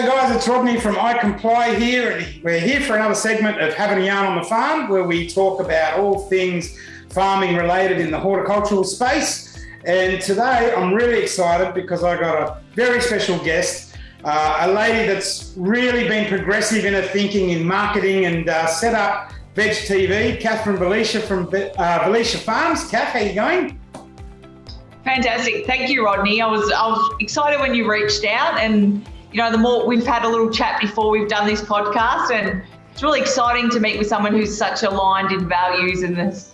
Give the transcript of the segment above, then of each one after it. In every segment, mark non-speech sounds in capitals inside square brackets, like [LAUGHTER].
G'day guys, it's Rodney from I Comply here, and we're here for another segment of Having a Yarn on the Farm, where we talk about all things farming related in the horticultural space. And today I'm really excited because I got a very special guest, uh, a lady that's really been progressive in her thinking in marketing and uh, set up Veg TV, Catherine Velisha from uh, Farms. Kath, how are you going? Fantastic. Thank you, Rodney. I was I was excited when you reached out and you know, the more we've had a little chat before we've done this podcast, and it's really exciting to meet with someone who's such aligned in values and there's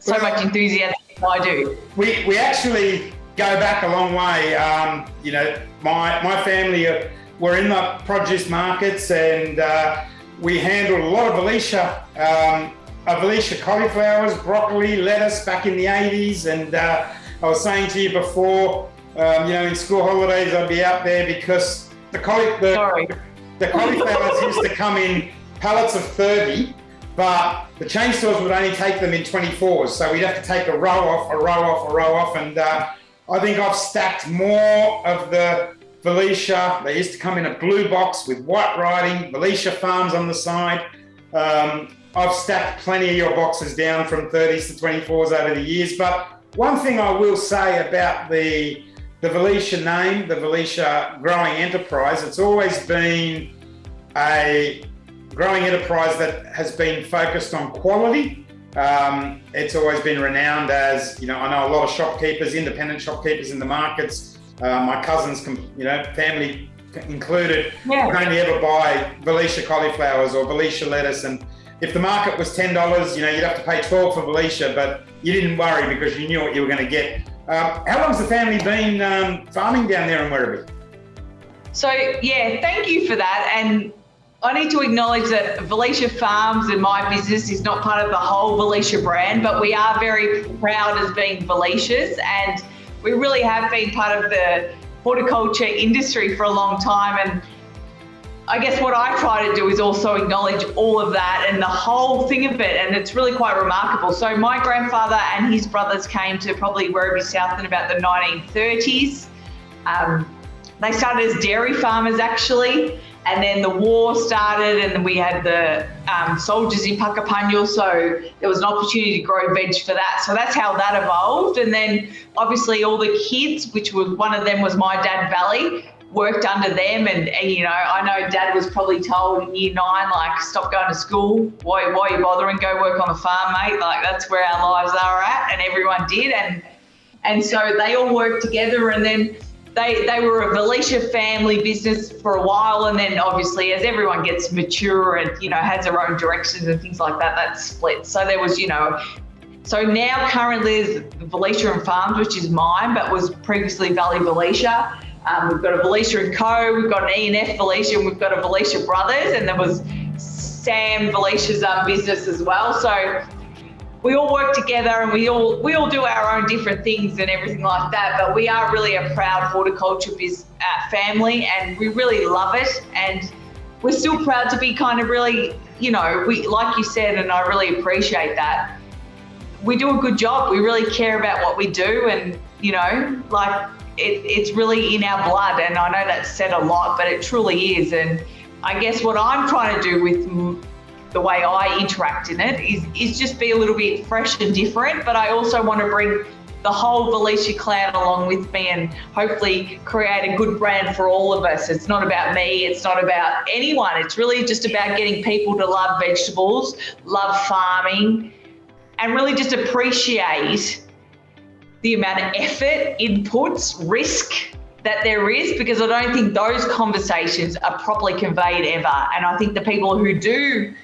so much enthusiasm I do. We, we actually go back a long way. Um, you know, my, my family are, were in the produce markets and uh, we handled a lot of Alicia, um, Velisha cauliflowers, broccoli, lettuce back in the 80s. And uh, I was saying to you before, um, you know, in school holidays, I'd be out there because the, cauli- the, the cauliflowers used to come in pallets of 30, but the chain stores would only take them in 24s. So we'd have to take a row off, a row off, a row off. And uh, I think I've stacked more of the Velisha. They used to come in a blue box with white writing, Velisha Farms on the side. Um, I've stacked plenty of your boxes down from 30s to 24s over the years. But one thing I will say about the the Velisha name, the Velisha Growing Enterprise, it's always been a growing enterprise that has been focused on quality. Um, it's always been renowned as, you know, I know a lot of shopkeepers, independent shopkeepers in the markets, uh, my cousins, you know, family included, yeah. only ever buy Velisha cauliflowers or Velisha lettuce. And if the market was $10, you know, you'd have to pay 12 for Velisha, but you didn't worry because you knew what you were going to get. Uh, how long's the family been um, farming down there in Werribee? So yeah, thank you for that. And I need to acknowledge that Velisha Farms and my business is not part of the whole Velisha brand, but we are very proud as being Velishas and we really have been part of the horticulture industry for a long time. And I guess what I try to do is also acknowledge all of that and the whole thing of it. And it's really quite remarkable. So my grandfather and his brothers came to probably Werribee South in about the 1930s. Um, they started as dairy farmers actually. And then the war started and we had the um, soldiers in Puckapunyal. So there was an opportunity to grow veg for that. So that's how that evolved. And then obviously all the kids, which was one of them was my dad, Valley, worked under them and, and, you know i know dad was probably told in year nine like stop going to school. Why, why are you bothering? Go work on the farm mate. Like that's where our lives are at and everyone did and and so they all worked together and then they they were a Velisha family business for a while and then obviously as everyone gets mature and you know has their own directions and things like that that split. So there was you know so now currently is Velisha and Farms, which is mine, but was previously Valley Velisha. Um, we've got a and Co. We've got an E and F Velisha, and we've got a Velisha Brothers, and there was Sam Velisha's um, business as well. So we all work together, and we all we all do our own different things and everything like that. But we are really a proud horticulture biz, uh, family, and we really love it. And we're still proud to be kind of really, you know, we like you said, and I really appreciate that. We do a good job. We really care about what we do, and you know, like it, it's really in our blood. And I know that's said a lot, but it truly is. And I guess what I'm trying to do with the way I interact in it is, is just be a little bit fresh and different. But I also want to bring the whole Velisha clan along with me and hopefully create a good brand for all of us. It's not about me, it's not about anyone. It's really just about getting people to love vegetables, love farming, and really just appreciate the amount of effort, inputs, risk that there is, because I don't think those conversations are properly conveyed ever. And I think the people who do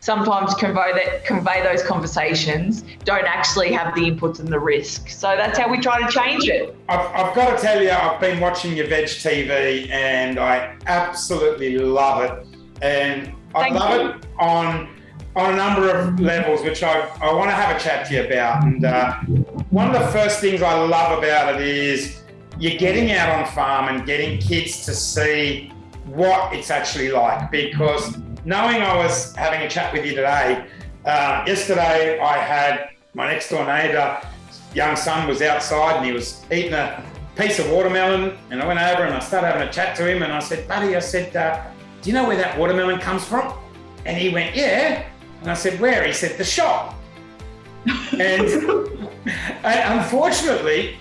sometimes convey that convey those conversations don't actually have the inputs and the risk. So that's how we try to change it. I've, I've got to tell you, I've been watching your Veg TV and I absolutely love it. And I Thank love you. it on on a number of levels, which I, I want to have a chat to you about. And uh, one of the first things I love about it is you're getting out on farm and getting kids to see what it's actually like. Because knowing I was having a chat with you today, uh, yesterday I had my next door neighbour, young son was outside and he was eating a piece of watermelon, and I went over and I started having a chat to him, and I said, "Buddy," I said, uh, "Do you know where that watermelon comes from?" And he went, "Yeah." And I said, "Where?" He said, "The shop." and, [LAUGHS] and unfortunately,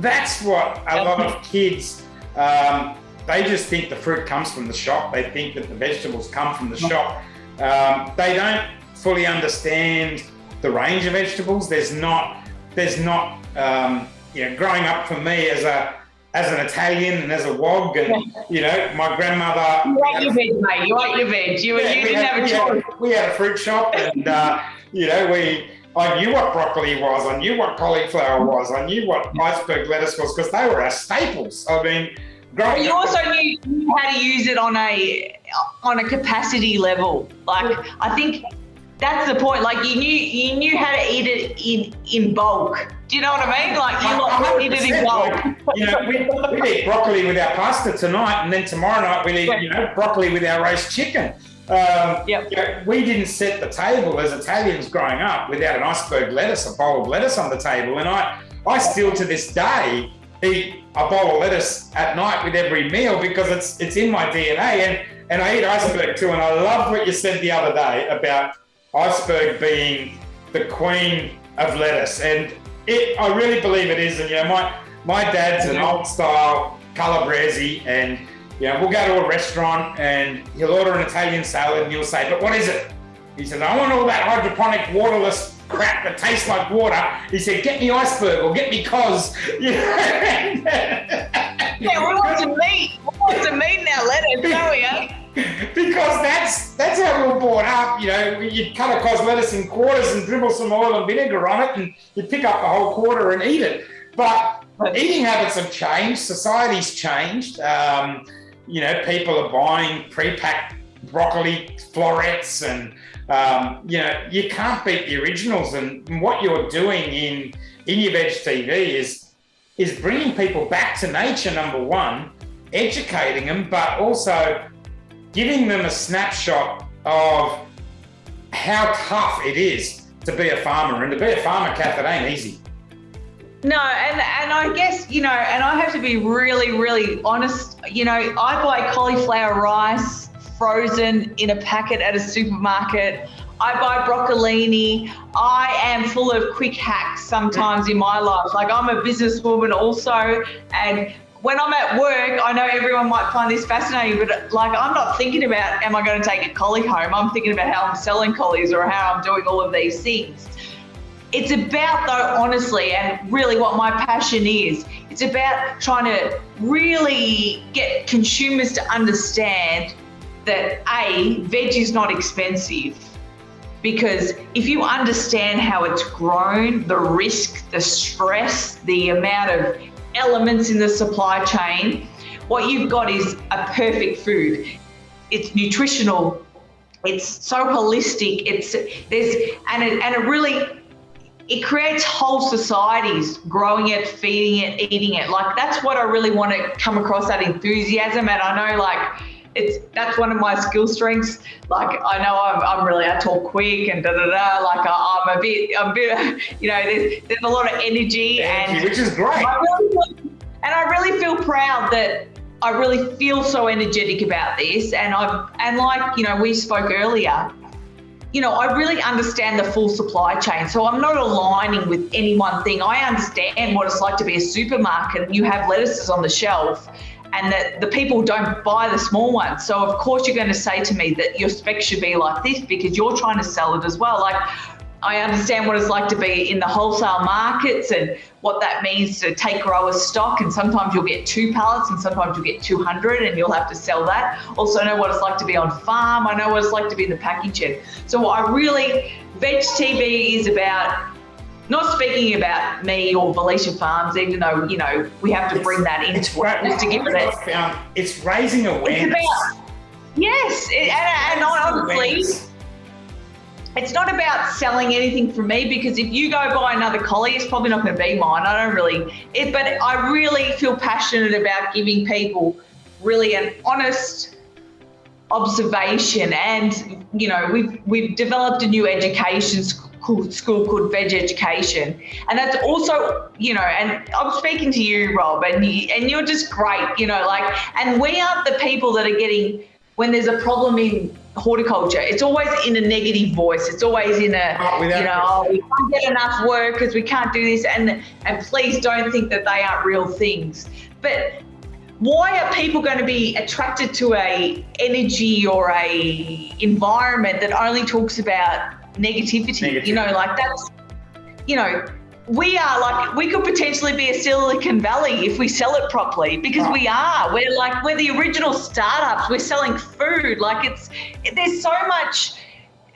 that's what a lot of kids. Um, they just think the fruit comes from the shop. They think that the vegetables come from the shop. Um, they don't fully understand the range of vegetables. There's not, there's not, um, you know, growing up for me as a, as an Italian and as a wog, and you know, my grandmother. You ate your veg, mate. You ate your veg. You, yeah, you didn't had, have a choice. We had, we had a fruit shop, and uh, you know, we. I knew what broccoli was. I knew what cauliflower was. I knew what iceberg lettuce was because they were our staples. I mean, growing. But you also knew, knew how to use it on a on a capacity level. Like I think that's the point. Like you knew you knew how to eat it in in bulk. Do you know what I mean? Like you like eat it in bulk. Like, you know, we, we eat broccoli with our pasta tonight, and then tomorrow night we eat you know broccoli with our roast chicken. Um, yep. You know, we didn't set the table as Italians growing up without an iceberg lettuce, a bowl of lettuce on the table, and I I still to this day eat a bowl of lettuce at night with every meal because it's it's in my DNA and and I eat iceberg too. And I love what you said the other day about iceberg being the queen of lettuce. And it, I really believe it is. And, you know, my, my dad's an old style calabrese and, you know, we'll go to a restaurant and he'll order an Italian salad and you'll say, but what is it? He said, I want all that hydroponic waterless crap that tastes like water. He said, get me iceberg or get me cos. [LAUGHS] yeah, we want some meat. We want some meat now. Let it yeah because that's that's how we were brought up. You know, you'd cut a lettuce in quarters and dribble some oil and vinegar on it, and you'd pick up the whole quarter and eat it. But eating habits have changed. Society's changed. Um, you know, people are buying pre-packed broccoli florets, and um, you know, you can't beat the originals. And what you're doing in in your veg TV is is bringing people back to nature. Number one, educating them, but also giving them a snapshot of how tough it is to be a farmer. And to be a farmer, Kath, it ain't easy. No, and and I guess you know, and I have to be really, really honest. You know, I buy cauliflower rice frozen in a packet at a supermarket. I buy broccolini. I am full of quick hacks sometimes in my life. Like I'm a businesswoman also, and when I'm at work, I know everyone might find this fascinating, but like I'm not thinking about am I going to take a collie home? I'm thinking about how I'm selling collies or how I'm doing all of these things. It's about though, honestly, and really what my passion is. It's about trying to really get consumers to understand that a veg is not expensive because if you understand how it's grown, the risk, the stress, the amount of elements in the supply chain, what you've got is a perfect food. It's nutritional. It's so holistic. It's there's and it and it really it creates whole societies growing it, feeding it, eating it. Like that's what I really want to come across that enthusiasm. And I know like it's that's one of my skill strengths. Like I know I'm, I'm really I talk quick and da da da. Like I, am a bit I'm a bit [LAUGHS] you know there's there's a lot of energy and which is great. I really, and I really feel proud that I really feel so energetic about this. And I and like you know we spoke earlier. You know, I really understand the full supply chain. So I'm not aligning with any one thing. I understand what it's like to be a supermarket you have lettuces on the shelf and that the people don't buy the small ones. So of course you're going to say to me that your spec should be like this because you're trying to sell it as well. Like I understand what it's like to be in the wholesale markets and what that means to take growers stock and sometimes you'll get two pallets and sometimes you'll get 200 and you'll have to sell that. Also know what it's like to be on farm. I know what it's like to be in the packaging. So I really, Veg TV is about not speaking about me or Velisha Farms, even though you know we have to bring that into it's, it to give it. It's raising awareness. It's about, yes, it, and, and honestly, it's not about selling anything for me because if you go buy another collie, it's probably not going to be mine. I don't really, it, but I really feel passionate about giving people really an honest observation and you know we've we've developed a new education school called Veg Education, and that's also, you know, and I'm speaking to you, Rob, and you, and you're just great, you know, like, and we aren't the people that are getting when there's a problem in horticulture, it's always in a negative voice. It's always in a, oh, you know, oh, we can't get enough workers, we can't do this, and and please don't think that they aren't real things. But why are people going to be attracted to a energy or a environment that only talks about negativity? Negative. You know, like that's, you know, we are like we could potentially be a Silicon Valley if we sell it properly because we are. We're like we're the original startups. We're selling food. Like it's there's so much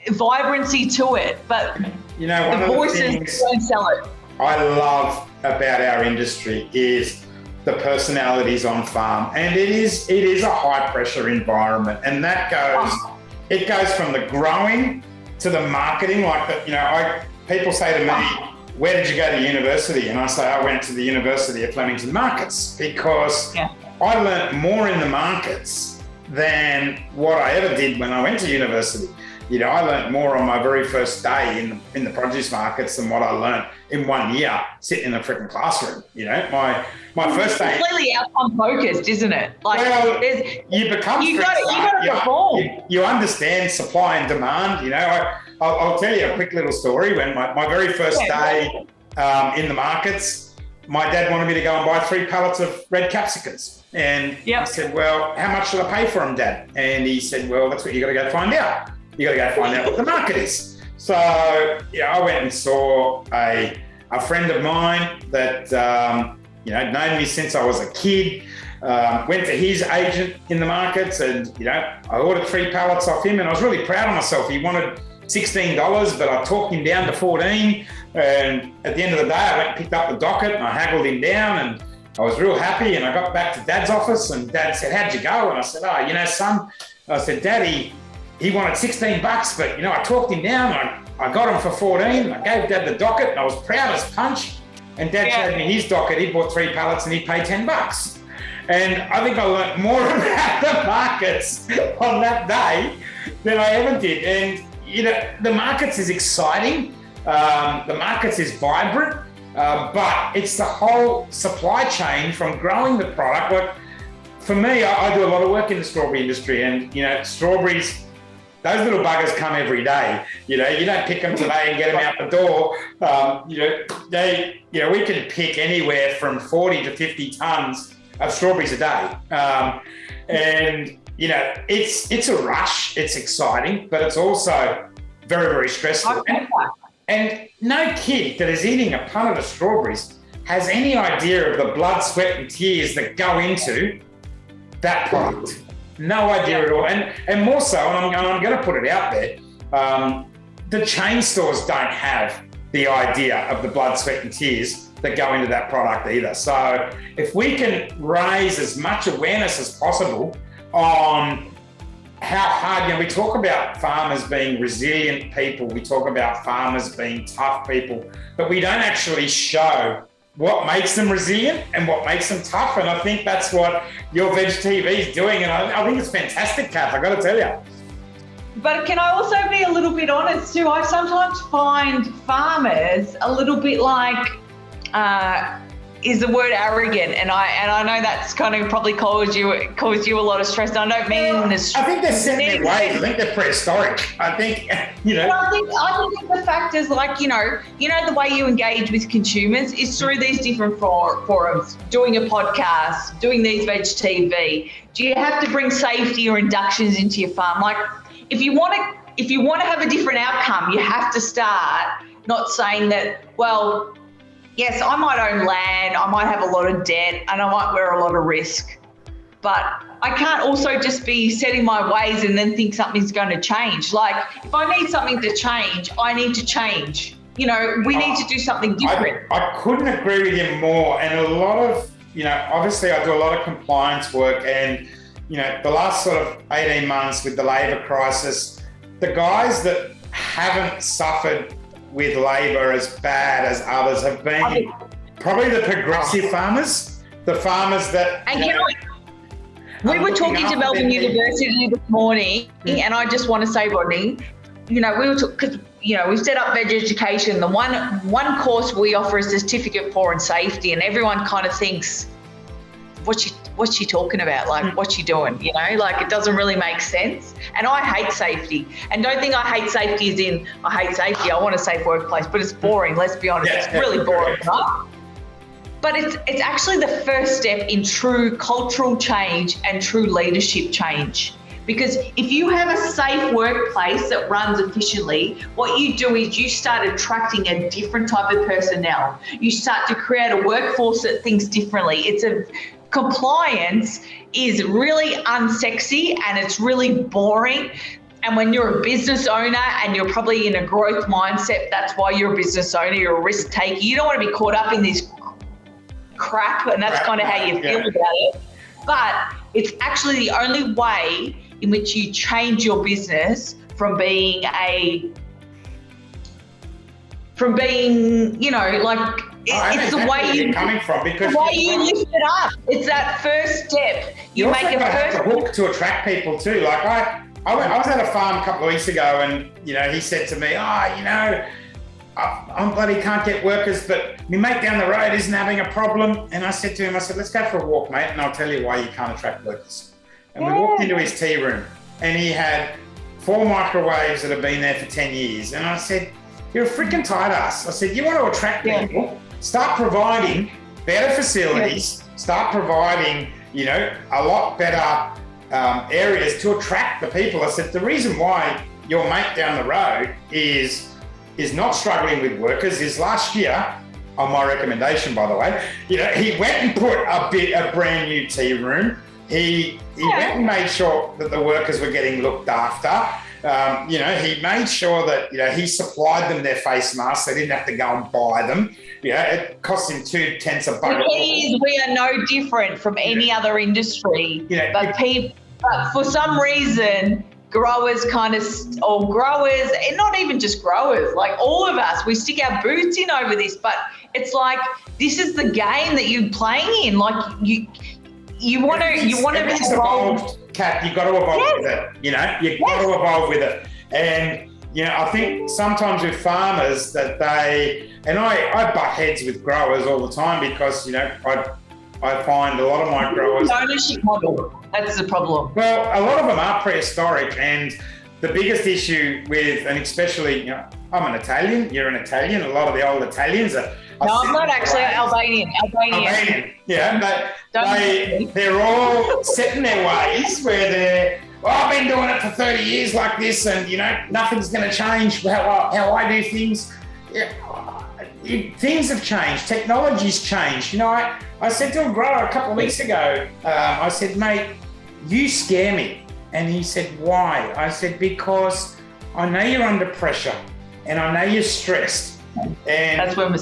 vibrancy to it, but you know the voices the don't sell it. I love about our industry is the personalities on farm, and it is it is a high pressure environment, and that goes oh. it goes from the growing to the marketing. Like the, you know, I people say to me. Oh where did you go to university? And I say, I went to the University of Flemington Markets because yeah. I learnt more in the markets than what I ever did when I went to university. You know, I learnt more on my very first day in the, in the produce markets than what I learnt in one year sitting in a freaking classroom. You know, my my first day. Completely outcome focused, isn't it? Like, well, you become you got you got to You, you, understand supply and demand. You know, I, I'll, I'll, tell you a quick little story. When my, my very first day um, in the markets, my dad wanted me to go and buy three pallets of red capsicums. And yep. I said, Well, how much should I pay for them, Dad? And he said, Well, that's what you got to go find out. You got to go find out what the market is. So, yeah, I went and saw a, a friend of mine that, um, you know, known me since I was a kid. Um, went to his agent in the markets and, you know, I ordered three pallets off him and I was really proud of myself. He wanted $16, but I talked him down to 14. And at the end of the day, I went and picked up the docket and I haggled him down and I was real happy. And I got back to dad's office and dad said, How'd you go? And I said, Oh, you know, son, I said, Daddy, he wanted 16 bucks, but you know, I talked him down. I, I got him for 14. I gave dad the docket and I was proud as punch. And dad yeah. showed me his docket. He bought three pallets and he paid 10 bucks. And I think I learned more [LAUGHS] about the markets on that day than I ever did. And you know, the markets is exciting. Um, the markets is vibrant, uh, but it's the whole supply chain from growing the product. Like for me, I, I, do a lot of work in the strawberry industry, and you know, strawberries. Those little buggers come every day. You know, you don't pick them today and get them out the door. Um, you know, they, you know, we can pick anywhere from 40 to 50 tons of strawberries a day. Um, and you know, it's it's a rush. It's exciting, but it's also very very stressful. And, and no kid that is eating a punnet of strawberries has any idea of the blood, sweat, and tears that go into that product. No idea at all. And and more so, and I'm, I'm going to put it out there. Um, the chain stores don't have the idea of the blood, sweat, and tears that go into that product either. So if we can raise as much awareness as possible on how hard, you know, we talk about farmers being resilient people, we talk about farmers being tough people, but we don't actually show what makes them resilient and what makes them tough. And I think that's what your Veg TV is doing. And I, I think it's fantastic, Kath, I got to tell you. But can I also be a little bit honest too? I sometimes find farmers a little bit like, uh, is the word arrogant, and I and I know that's kind of probably caused you caused you a lot of stress. And I don't mean this. I think they're in ways. I think they're prehistoric. I think [LAUGHS] you know. I think I think the factors like you know you know the way you engage with consumers is through these different for, forums, doing a podcast, doing these veg TV. Do you have to bring safety or inductions into your farm? Like if you want to if you want to have a different outcome, you have to start not saying that well yes, I might own land, I might have a lot of debt, and I might wear a lot of risk. But I can't also just be setting my ways and then think something's going to change. Like, if I need something to change, I need to change. You know, we need to do something different. I, I couldn't agree with you more. And a lot of, you know, obviously I do a lot of compliance work and, you know, the last sort of 18 months with the labour crisis, the guys that haven't suffered with Labor as bad as others have been. Probably the progressive farmers, the farmers that. And you know, we were talking to Melbourne University this morning, mm. and I just want to say, Rodney, you know, we were because you know, we've set up veg education. The one one course we offer is certificate for and safety, and everyone kind of thinks, what's she what's she talking about? Like, mm. what's she doing? You know, like it doesn't really make sense. And I hate safety. And don't think I hate safety is in I hate safety. I want a safe workplace, but it's boring. Let's be honest, yeah, it's really boring. Right? But it's it's actually the first step in true cultural change and true leadership change. Because if you have a safe workplace that runs efficiently, what you do is you start attracting a different type of personnel. You start to create a workforce that thinks differently. It's a compliance is really unsexy and it's really boring. And when you're a business owner and you're probably in a growth mindset, that's why you're a business owner, you're a risk taker. You don't want to be caught up in this crap, and that's kind of how you [LAUGHS] feel about it. But it's actually the only way in which you change your business from being a from being, you know, like oh, it's the way you coming from because the way you lift it up. It's that first step. You, you make a first have hook to attract people too. Like I, I, went, I was at a farm a couple of weeks ago, and you know, he said to me, "Oh, you know." I'm bloody can't get workers, but my mate down the road isn't having a problem. And I said to him, I said, let's go for a walk, mate, and I'll tell you why you can't attract workers. And yeah. we walked into his tea room and he had four microwaves that have been there for 10 years. And I said, You're a freaking tight ass. I said, You want to attract people? Start providing better facilities, start providing, you know, a lot better um, areas to attract the people. I said, The reason why your mate down the road is is not struggling with workers is last year on my recommendation, by the way, you know, he went and put a bit a brand new tea room he he yeah. went and made sure that the workers were getting looked after. Um, you know, he made sure that you know he supplied them their face masks. They didn't have to go and buy them. You know, it costs him two tenths of buck. The key is we are no different from any yeah. other industry. You know, but people, but for some reason, growers kind of or growers, and not even just growers, like all of us, we stick our boots in over this. But it's like this is the game that you're playing in. Like you you want to you want to be evolved, Kat. You got to evolve yes. with it. You know, you yes. got to evolve with it. And you know, I think sometimes with farmers that they and I I butt heads with growers all the time because you know I I find a lot of my growers ownership model. That's the problem. Well, a lot of them are prehistoric, and the biggest issue with and especially you know I'm an Italian. You're an Italian. A lot of the old Italians are no, I'm not actually Albanian. Albanian. Albanian. Yeah, but they, they're all set in their ways where they're, well, I've been doing it for 30 years like this and, you know, nothing's going to change how I, how I do things. Yeah, it, things have changed. Technology's changed. You know, I, I said to a grower a couple of weeks ago, um, I said, mate, you scare me. And he said, why? I said, because I know you're under pressure and I know you're stressed. And that's we're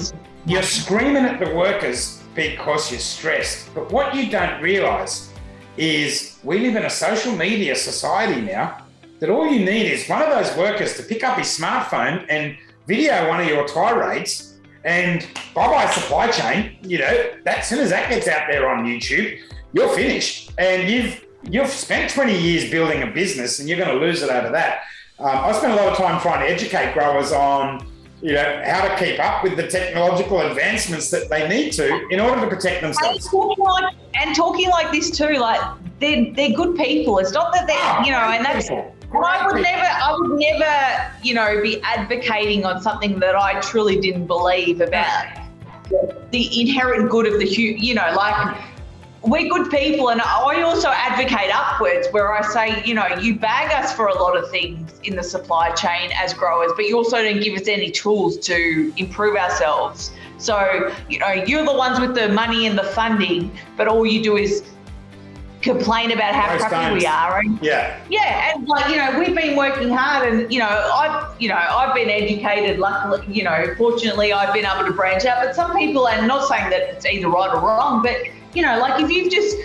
you're screaming at the workers because you're stressed. But what you don't realize is we live in a social media society now that all you need is one of those workers to pick up his smartphone and video one of your tirades and bye bye supply chain. You know, that, as soon as that gets out there on YouTube, you're finished. And you've you've spent 20 years building a business and you're going to lose it over that. Um, I spent a lot of time trying to educate growers on you know, how to keep up with the technological advancements that they need to in order to protect themselves. And talking like, and talking like this too, like they're they're good people. It's not that they're oh, you know, and that's. And I would never, I would never, you know, be advocating on something that I truly didn't believe about the inherent good of the, you know, like we're good people and I also advocate upwards where I say, you know, you bag us for a lot of things in the supply chain as growers, but you also don't give us any tools to improve ourselves. So, you know, you're the ones with the money and the funding, but all you do is complain about how Most crappy times. we are. And, yeah. Yeah. And like, you know, we've been working hard and, you know, I've, you know, I've been educated, luckily, you know, fortunately I've been able to branch out, but some people, and not saying that it's either right or wrong, but you know, like if you've just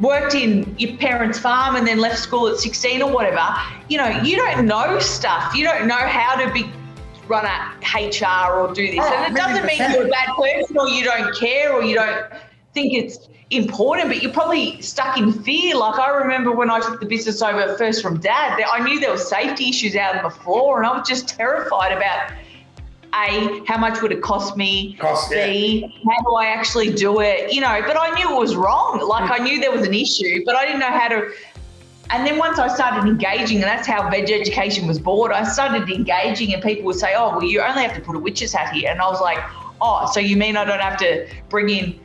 worked in your parents' farm and then left school at 16 or whatever, you know, you don't know stuff. You don't know how to be run a HR or do this. Oh, and it doesn't mean you're a bad person or you don't care or you don't think it's important, but you're probably stuck in fear. Like I remember when I took the business over first from dad, I knew there were safety issues out on the floor, and I was just terrified about a, how much would it cost me? Cost, B, yeah. how do I actually do it? You know, but I knew it was wrong. Like I knew there was an issue, but I didn't know how to. And then once I started engaging, and that's how veg education was born, I started engaging, and people would say, "Oh, well, you only have to put a witch's hat here," and I was like, "Oh, so you mean I don't have to bring in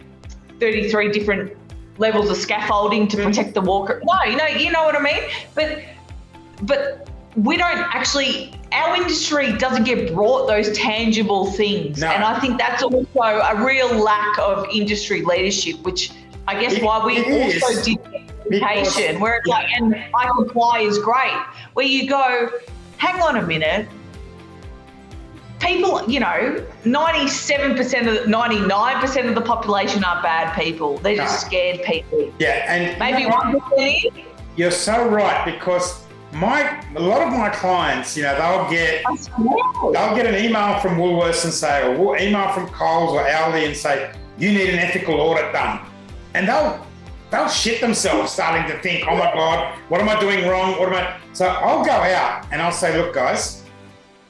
33 different levels of scaffolding to mm. protect the walker?" No, you know, you know what I mean. But, but we don't actually our industry doesn't get brought those tangible things No. and i think that's also a real lack of industry leadership which i guess It- why we also is. did education where it's like and i comply is great where you go hang on a minute people you know 97% of the, 99% of the population are bad people they're just No. scared people Yeah, and maybe one percent. You're so right because my a lot of my clients, you know, they'll get they'll get an email from Woolworths and say, or email from Coles or Aldi and say, you need an ethical audit done, and they'll they'll shit themselves starting to think, oh my god, what am I doing wrong? What am I? So I'll go out and I'll say, look, guys,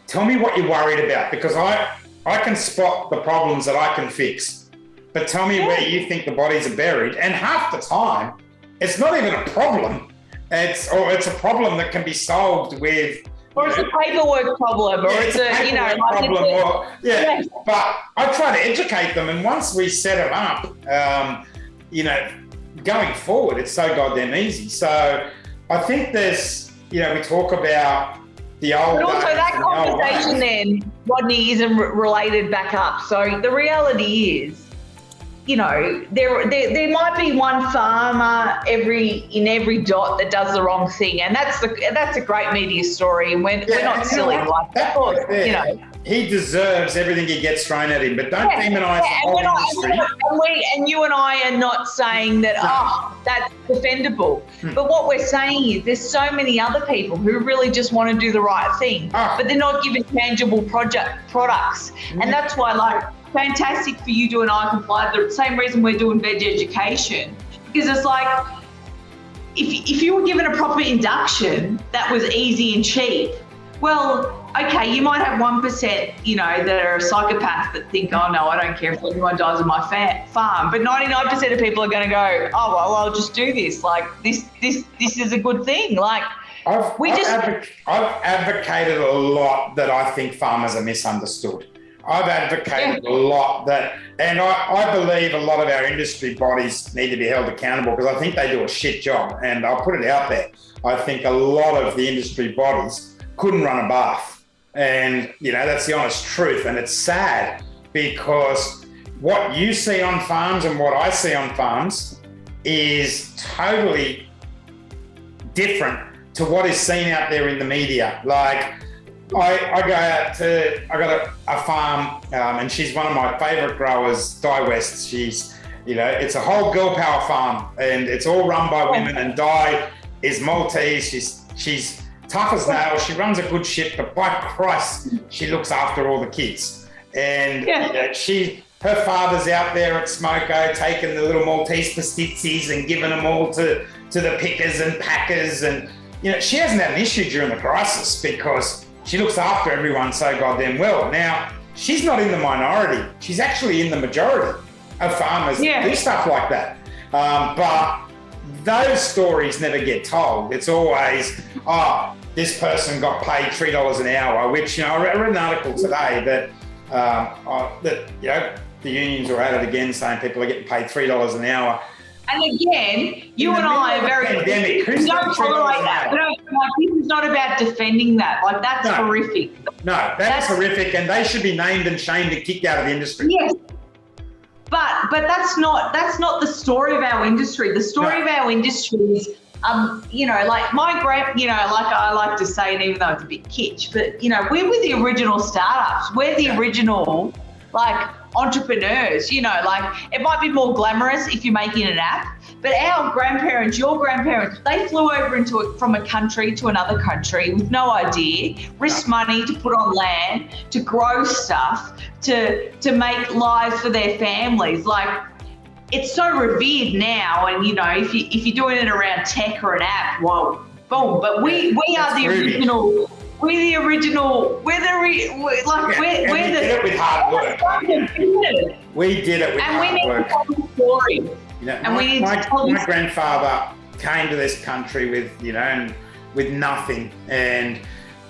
tell me what you're worried about because I I can spot the problems that I can fix, but tell me where you think the bodies are buried, and half the time, it's not even a problem. It's or it's a problem that can be solved with or it's a paperwork problem or yeah, it's, a, you know problem or yeah. Yes. But I try to educate them, and once we set them up, um, you know, going forward, it's so goddamn easy. So I think there's, you know, we talk about the old. But also days that the conversation then, Rodney, isn't related back up. So the reality is, you know, there, there there might be one farmer every in every dot that does the wrong thing, and that's the that's a great media story, and we're, we're not and you know silly like That of right you know. he deserves everything he gets thrown at him, but don't Yeah, demonise yeah, the and, whole and, industry. not- and we and you and I are not saying that oh that's defendable, Hmm. but what we're saying is there's so many other people who really just want to do the right thing, Ah. but they're not given tangible project products, Hmm. and that's why like fantastic for you doing I comply. The same reason we're doing veg education because it's like if, if you were given a proper induction that was easy and cheap, well, okay, you might have 1%, you know, that are a psychopath that think, oh no, I don't care if anyone dies on my fa- farm. But 99% of people are going to go, oh, well, I'll just do this. Like, this, this, this is a good thing. Like, I've, We I've, just- advoc- I've advocated a lot that I think farmers are misunderstood. I've advocated a lot that, and I, I believe a lot of our industry bodies need to be held accountable because I think they do a shit job. And I'll put it out there. I think a lot of the industry bodies couldn't run a bath. And, you know, that's the honest truth. And it's sad because what you see on farms and what I see on farms is totally different to what is seen out there in the media. Like, I, I go out to, I got a, a farm, um, and she's one of my favorite growers, Di West. She's, you know, it's a whole girl power farm, and it's all run by women. And Di is Maltese. She's she's tough as nails. She runs a good ship, but by Christ, she looks after all the kids. And Yeah. you know, she, her father's out there at Smoko taking the little Maltese pastizzis and giving them all to to the pickers and packers and you know, she hasn't had an issue during the crisis because she looks after everyone so goddamn well. Now, she's not in the minority. She's actually in the majority of farmers Yeah. that do stuff like that. Um, but those stories never get told. It's always, oh, this person got paid three dollars an hour. Which you know, I read I read an article today that um, uh, that you know the unions are at it again, saying people are getting paid three dollars an hour. And again, you and I are middle of a very. pandemic, we don't tolerate that. We like, this is not about defending that. Like, that's No. horrific. No, that That's- horrific, and they should be named and shamed and kicked out of the industry. Yes. But but that's not that's not the story of our industry. The story No. of our industry is um, you know, like my grand, you know, like I like to say, and even though it's a bit kitsch, but you know, we're with the original startups. We're the original, like entrepreneurs. You know, like it might be more glamorous if you're making an app, but our grandparents, your grandparents, they flew over into it from a country to another country with no idea, risk money to put on land, to grow stuff, to to make lives for their families. Like it's so revered now. And you know, if you if you're doing it around tech or an app, well, boom. But we we are the original. We're the original. We're the re, we're, like yeah, we're, we're we the. Did it with hard work. We did it with and hard we need To tell the story. You know, and my, we need my, to tell my grandfather came to this country with you know and with nothing, and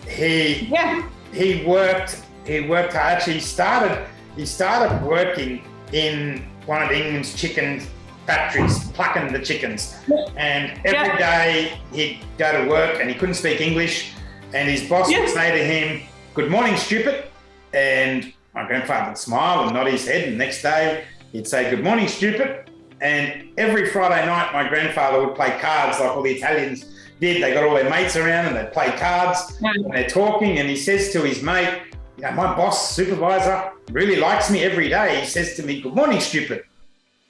he yeah he worked he worked hard. Actually, he started he started working in one of Ingham's chicken factories, plucking the chickens. And every day he'd go to work and he couldn't speak English. And his boss would say to him, Good morning, stupid. And my grandfather would smile and nod his head. And the next day he'd say, Good morning, stupid. And every Friday night, my grandfather would play cards like all the Italians did. They got all their mates around and they'd play cards and they're talking. And he says to his mate, you know, my boss, supervisor, really likes me every day. He says to me, Good morning, stupid.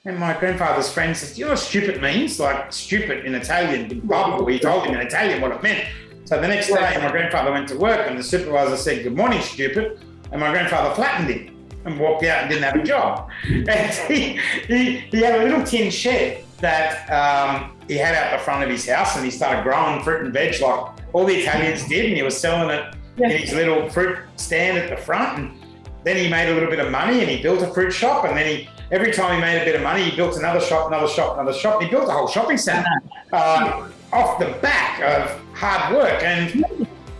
And my grandfather's friend says, Do you know what stupid means? Like stupid in Italian. He told him in Italian what it meant. So the next day, my grandfather went to work and the supervisor said, Good morning, stupid. And my grandfather flattened him and walked out and didn't have a job. [LAUGHS] And he, he, he had a little tin shed that um, he had out the front of his house and he started growing fruit and veg like all the Italians did. And he was selling it in his little fruit stand at the front. And then he made a little bit of money and he built a fruit shop. And then he, every time he made a bit of money, he built another shop, another shop, another shop. And He built a whole shopping centre uh, off the back of hard work. And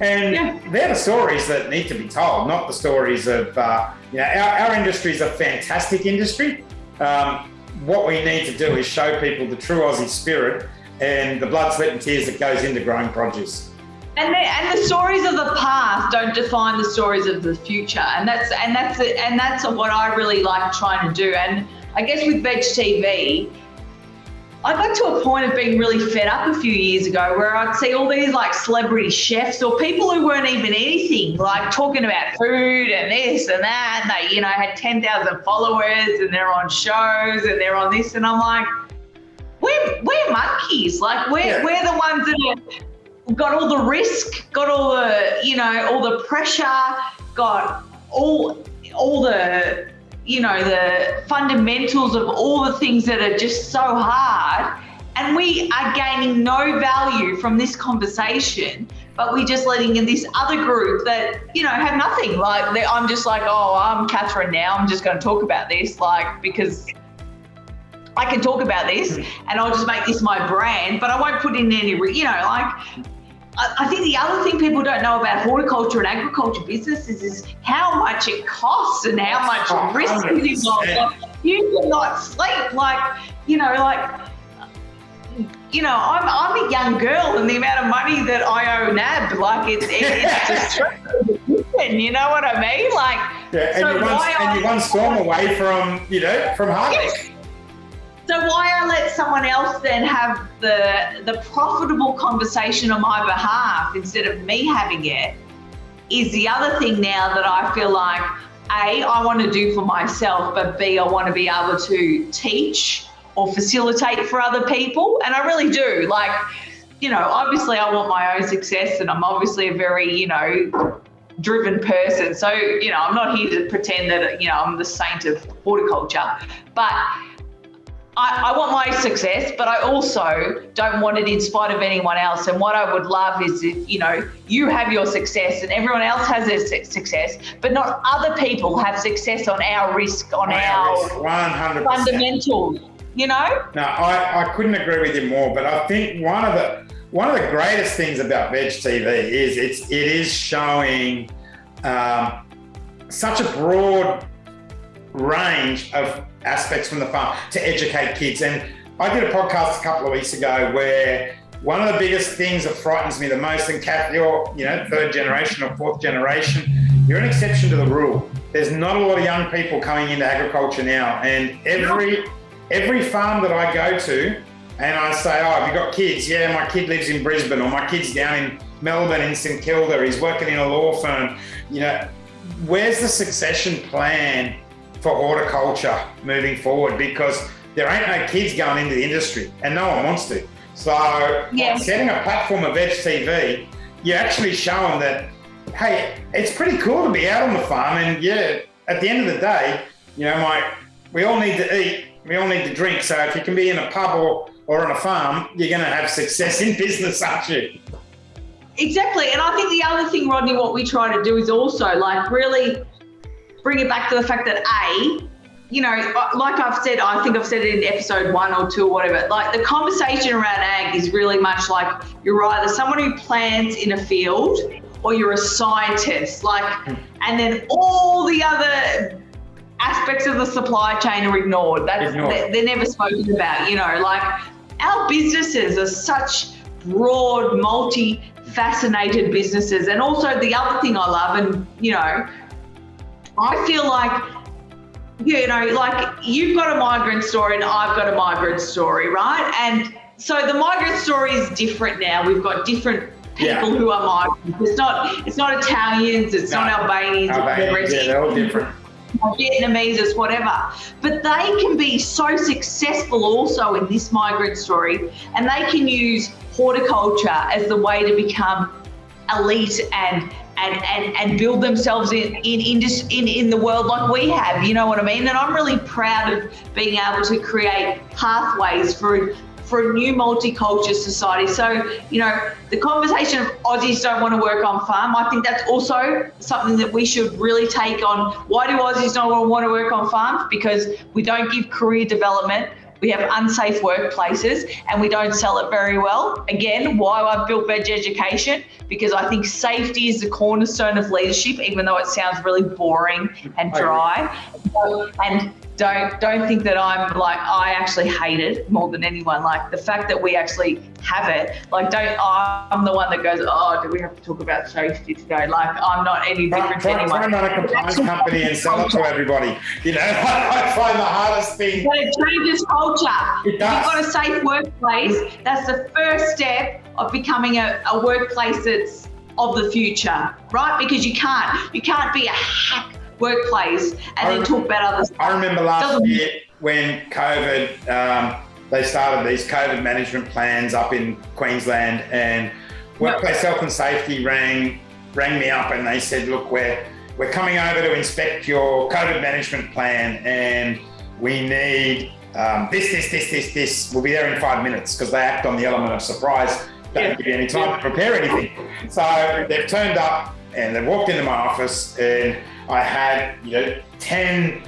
and yeah. they're the stories that need to be told, not the stories of, uh, you know, our, our industry is a fantastic industry. Um, what we need to do is show people the true Aussie spirit and the blood, sweat, and tears that goes into growing produce. And the, and the stories of the past don't define the stories of the future, and that's and that's and that's what I really like trying to do. And I guess with Veg TV, I got to a point of being really fed up a few years ago where I'd see all these like celebrity chefs or people who weren't even anything, like talking about food and this and that. And they, you know, had 10,000 followers and they're on shows and they're on this. And I'm like, we're, we're monkeys. Like, we're, yeah. we're the ones that are, got all the risk, got all the, you know, all the pressure, got all, all the you know, the fundamentals of all the things that are just so hard. And we are gaining no value from this conversation, but we're just letting in this other group that, you know, have nothing. Like, I'm just like, oh, I'm Catherine now. I'm just going to talk about this, like, because I can talk about this hmm. and I'll just make this my brand, but I won't put in any, you know, like I think the other thing people don't know about horticulture and agriculture businesses is how much it costs and how much risk is involved. you cannot sleep, like you know, like you know, I'm I'm a young girl, and the amount of money that I owe NAB, like it's it's [LAUGHS] just you know what I mean? Like, yeah, and, so you're, one, and you're one storm away from you know from harvest. So why I let someone else then have the the profitable conversation on my behalf instead of me having it is the other thing now that I feel like A, I want to do for myself, but B, I want to be able to teach or facilitate for other people. And I really do. Like, you know, obviously I want my own success and I'm obviously a very, you know, driven person. So, you know, I'm not here to pretend that, you know, I'm the saint of horticulture. But I, I, want my success, but I also don't want it in spite of anyone else. And what I would love is if, you know, you have your success and everyone else has their success, but not other people have success on our risk, on, our, our 100%. fundamentals, you know? No, I, I couldn't agree with you more, but I think one of the, one of the greatest things about Veg TV is it's, it is showing um, such a broad range of aspects from the farm to educate kids. And I did a podcast a couple of weeks ago where one of the biggest things that frightens me the most, and Kath, you're, you know, third generation or fourth generation, you're an exception to the rule. There's not a lot of young people coming into agriculture now. And every every farm that I go to, and I say, Oh, have you got kids? Yeah, my kid lives in Brisbane, or my kid's down in Melbourne in St Kilda, he's working in a law firm. You know, where's the succession plan for horticulture moving forward because there ain't no kids going into the industry and no one wants to. So setting a platform of Veg TV, you're actually showing that, hey, it's pretty cool to be out on the farm and yeah, at the end of the day, you know, my we all need to eat We all need to drink. So if you can be in a pub or, or on a farm, you're going to have success in business, aren't you? Exactly. And I think the other thing, Rodney, what we try to do is also like really bring it back to the fact that A, you know, uh, like I've said, I think I've said it in episode one or two or whatever, like the conversation around ag is really much like you're either someone who plants in a field or you're a scientist. Like, hmm. and then all the other aspects of the supply chain are ignored. That's, ignored. They're, they're never spoken about, you know, like our businesses are such broad, multi fascinated businesses. And also the other thing I love, and you know, I feel like you know, like you've got a migrant story and I've got a migrant story, right? And so the migrant story is different now. We've got different people yeah. who are migrants. It's not it's not Italians, it's no. not Albanians, Albanians yeah, they're all different. Vietnamese, it's whatever. But they can be so successful also in this migrant story, and they can use horticulture as the way to become elite and and, and, and build themselves in, in, in, in the world like we have, you know what I mean? And I'm really proud of being able to create pathways for for a new multicultural society. So, you know, the conversation of Aussies don't want to work on farm, I think that's also something that we should really take on. Why do Aussies not want to work on farms? Because we don't give career development we have unsafe workplaces and we don't sell it very well. Again, why I've built Veg Education, because I think safety is the cornerstone of leadership, even though it sounds really boring and dry. And don't don't think that I'm like I actually hate it more than anyone. Like the fact that we actually have it. Like don't I'm the one that goes, oh, do we have to talk about safety today? Like I'm not any different try, to anyone. Try run a compliance company and sell it to everybody. You know, [LAUGHS] I find the hardest thing. But it changes culture. It does. You've got a safe workplace. That's the first step of becoming a, a workplace that's of the future, right? Because you can't you can't be a hack workplace and I, then talk about other stuff. I remember last Doesn't year when COVID, um, they started these COVID management plans up in Queensland and Workplace. Health and Safety rang rang me up and they said, look, we're, we're coming over to inspect your COVID management plan and we need um, this, this, this, this, this. We'll be there in five minutes because they act on the element of surprise. Don't yeah. give you any time to prepare anything. So they've turned up and they walked into my office and I had, you know, 10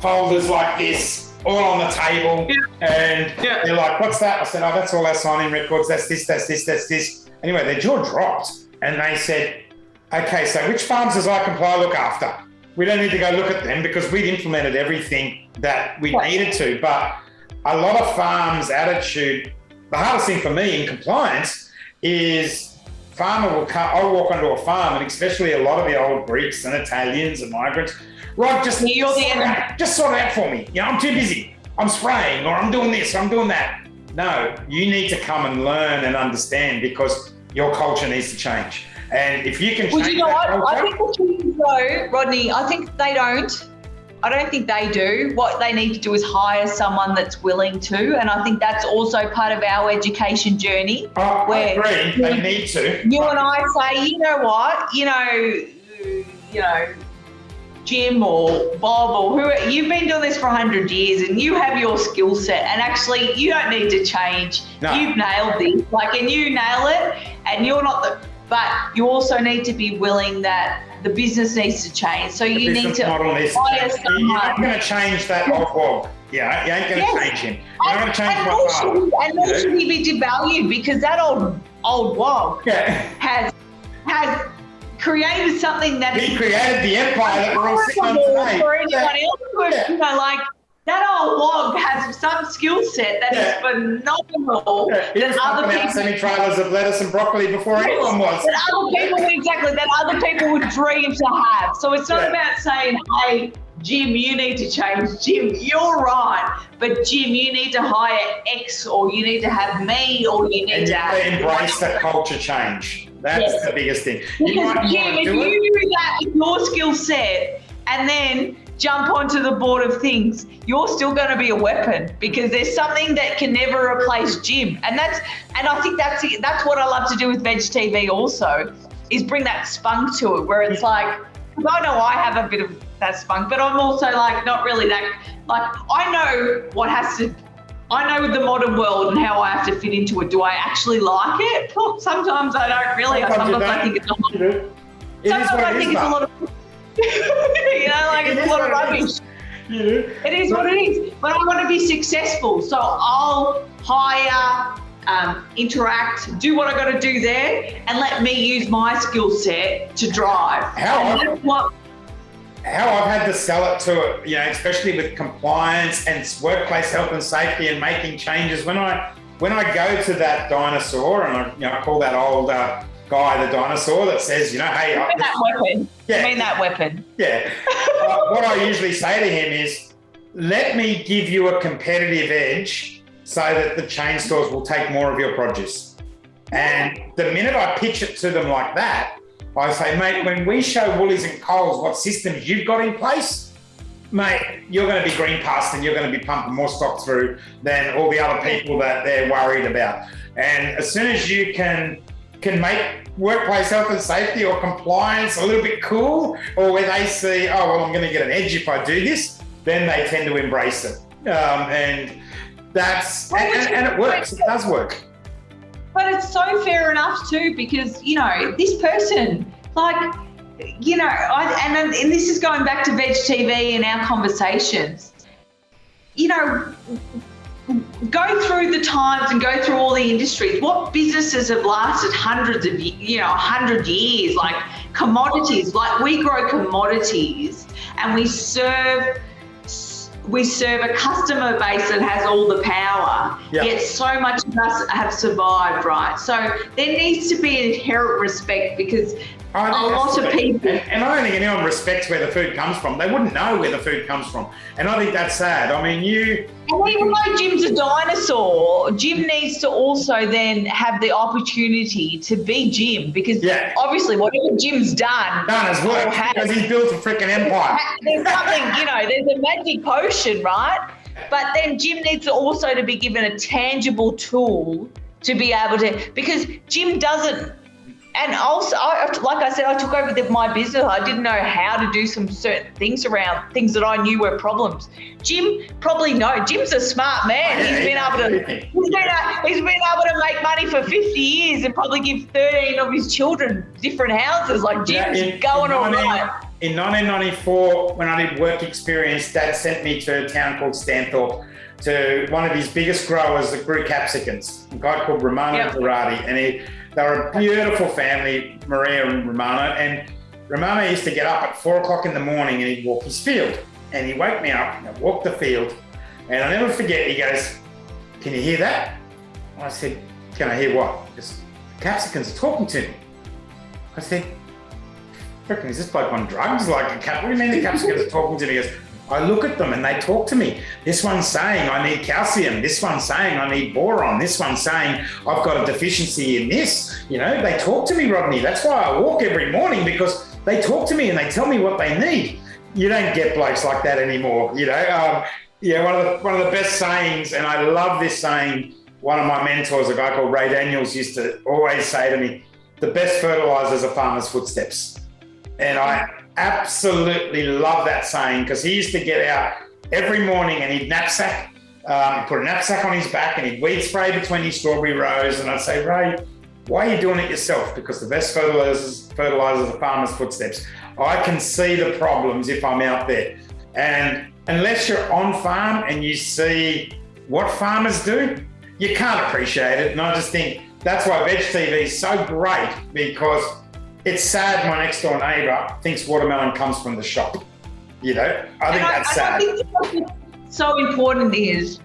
folders like this all on the table. Yeah. And yeah. they're like, what's that? I said, oh, that's all our signing records. That's this, that's this, that's this. Anyway, their jaw dropped and they said, okay, so which farms does I comply look after? We don't need to go look at them because we'd implemented everything that we needed to. But a lot of farms' attitude, the hardest thing for me in compliance is farmer will come, I'll walk onto a farm, and especially a lot of the old Greeks and Italians and migrants, right, just, You're the sort out, just sort it out for me. You know, I'm too busy. I'm spraying or I'm doing this, or I'm doing that. No, you need to come and learn and understand because your culture needs to change. And if you can well, you know what? Culture, I think the key though, Rodney, I think they don't I don't think they do. What they need to do is hire someone that's willing to, and I think that's also part of our education journey. Oh, where I agree. They need to. You and I say, you know what, you know, you know, Jim or Bob or who you've been doing this for 100 years and you have your skill set and actually you don't need to change. No. You've nailed this. Like and you nail it and you're not the but you also need to be willing that the business needs to change. So you need to hire someone. You're not going to change that old wog. Yeah, you ain't going to yes. change him. You're not going to change my father. And nor should he be devalued because that old old wog yeah. has has created something that he created the empire that we're all sitting on today. For anyone yeah. else, yeah. you know, like that old wog has some skill set that yeah. is phenomenal yeah. that other people semi trailers of lettuce and broccoli before yes, anyone was. That other people exactly that other people would dream to have. So it's not yeah. about saying, hey, Jim, you need to change. Jim, you're right. But Jim, you need to hire X or you need to have me or you need and to have embrace that culture change. That's yes. the biggest thing. Because Jim, if you do that with your skill set and then jump onto the board of things, you're still going to be a weapon because there's something that can never replace Jim. And that's and I think that's that's what I love to do with Veg TV also is bring that spunk to it where it's like I know I have a bit of that spunk, but I'm also like not really that Like I know what has to I know the modern world and how I have to fit into it. Do I actually like it? [LAUGHS] Sometimes I don't really. Sometimes, sometimes I think it's a lot. sometimes I think it's a lot of. [LAUGHS] you know, like it it's a lot of rubbish. It is what it is. But I want to be successful, so I'll hire, um, interact, do what I got to do there, and let me use my skill set to drive. How? What, how I've had to sell it to, you know, especially with compliance and workplace health and safety and making changes. When I when I go to that dinosaur and I, you know, I call that old uh, guy the dinosaur that says, you know, hey, I mean that weapon. Yeah, I mean that weapon. Yeah. uh, what I usually say to him is, let me give you a competitive edge so that the chain stores will take more of your produce. And the minute I pitch it to them like that, I say, mate, when we show Woolies and Coles what systems you've got in place, mate, you're going to be green past and you're going to be pumping more stock through than all the other people that they're worried about. And as soon as you can can make workplace health and safety or compliance a little bit cool, or where they see, oh well, I'm going to get an edge if I do this, then they tend to embrace it. Um, and that's well, and, and, it works. It does work. But it's so fair enough too, because you know this person, like, you know, I, and and this is going back to Veg TV and our conversations. You know, go through the times and go through all the industries. What businesses have lasted hundreds of, you know, hundred years? Like commodities, like we grow commodities and we serve we serve a customer base that has all the power, yep. yet so much of us have survived, right? So there needs to be an inherent respect because a lot of people. And, and, I don't think anyone respects where the food comes from. They wouldn't know where the food comes from. And I think that's sad. I mean, you. And even though Jim's a dinosaur, Jim needs to also then have the opportunity to be Jim because yeah. obviously whatever Jim's done. Done his work because he built a freaking empire. There's something, you know, there's a magic potion, right? But then Jim needs to also to be given a tangible tool to be able to, because Jim doesn't and also, I, like I said, I took over the, my business. I didn't know how to do some certain things around things that I knew were problems. Jim probably know. Jim's a smart man. He's been able to. He's been, a, he's been able to make money for 50 years and probably give 13 of his children different houses. Like Jim's yeah, in, going in all 19, right. In 1994, when I did work experience, Dad sent me to a town called Stanthorpe to one of his biggest growers that grew capsicums, a guy called Romano yep. and he they were a beautiful family, Maria and Romano. And Romano used to get up at four o'clock in the morning and he'd walk his field. And he'd wake me up and I'd walk the field. And I'll never forget, he goes, Can you hear that? I said, Can I hear what? Because capsicums are talking to me. I said, Freaking, is this bloke on drugs? Like, what do you mean the capsicums are talking to me? He goes, I look at them and they talk to me. This one's saying I need calcium. This one's saying I need boron. This one's saying I've got a deficiency in this. You know, they talk to me, Rodney. That's why I walk every morning because they talk to me and they tell me what they need. You don't get blokes like that anymore. You know, um, yeah, one of the one of the best sayings, and I love this saying. One of my mentors, a guy called Ray Daniels, used to always say to me, "The best fertilizers are farmer's footsteps," and I absolutely love that saying because he used to get out every morning and he'd knapsack, um, put a knapsack on his back and he'd weed spray between his strawberry rows. And I'd say, Ray, why are you doing it yourself? Because the best fertilizers, fertilizers are farmers' footsteps. I can see the problems if I'm out there. And unless you're on farm and you see what farmers do, you can't appreciate it. And I just think that's why Veg TV is so great because it's sad my next door neighbour thinks watermelon comes from the shop. You know, I think and that's I, sad. I think so important is,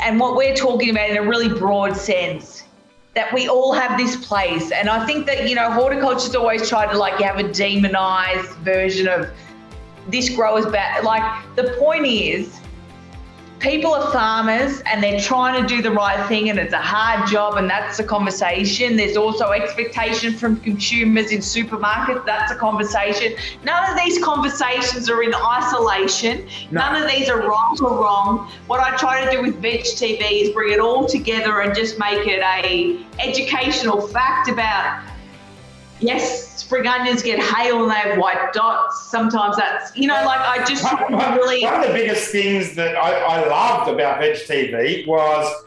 and what we're talking about in a really broad sense, that we all have this place. And I think that, you know, horticulture's always tried to like have a demonized version of this grower's bad. Like the point is, people are farmers and they're trying to do the right thing and it's a hard job and that's a conversation. There's also expectation from consumers in supermarkets, that's a conversation. None of these conversations are in isolation. No. None of these are right or wrong. What I try to do with Veg TV is bring it all together and just make it a educational fact about yes, spring onions get hail and they have white dots. Sometimes that's, you know, like I just one, really. One of the biggest things that I, I loved about Veg TV was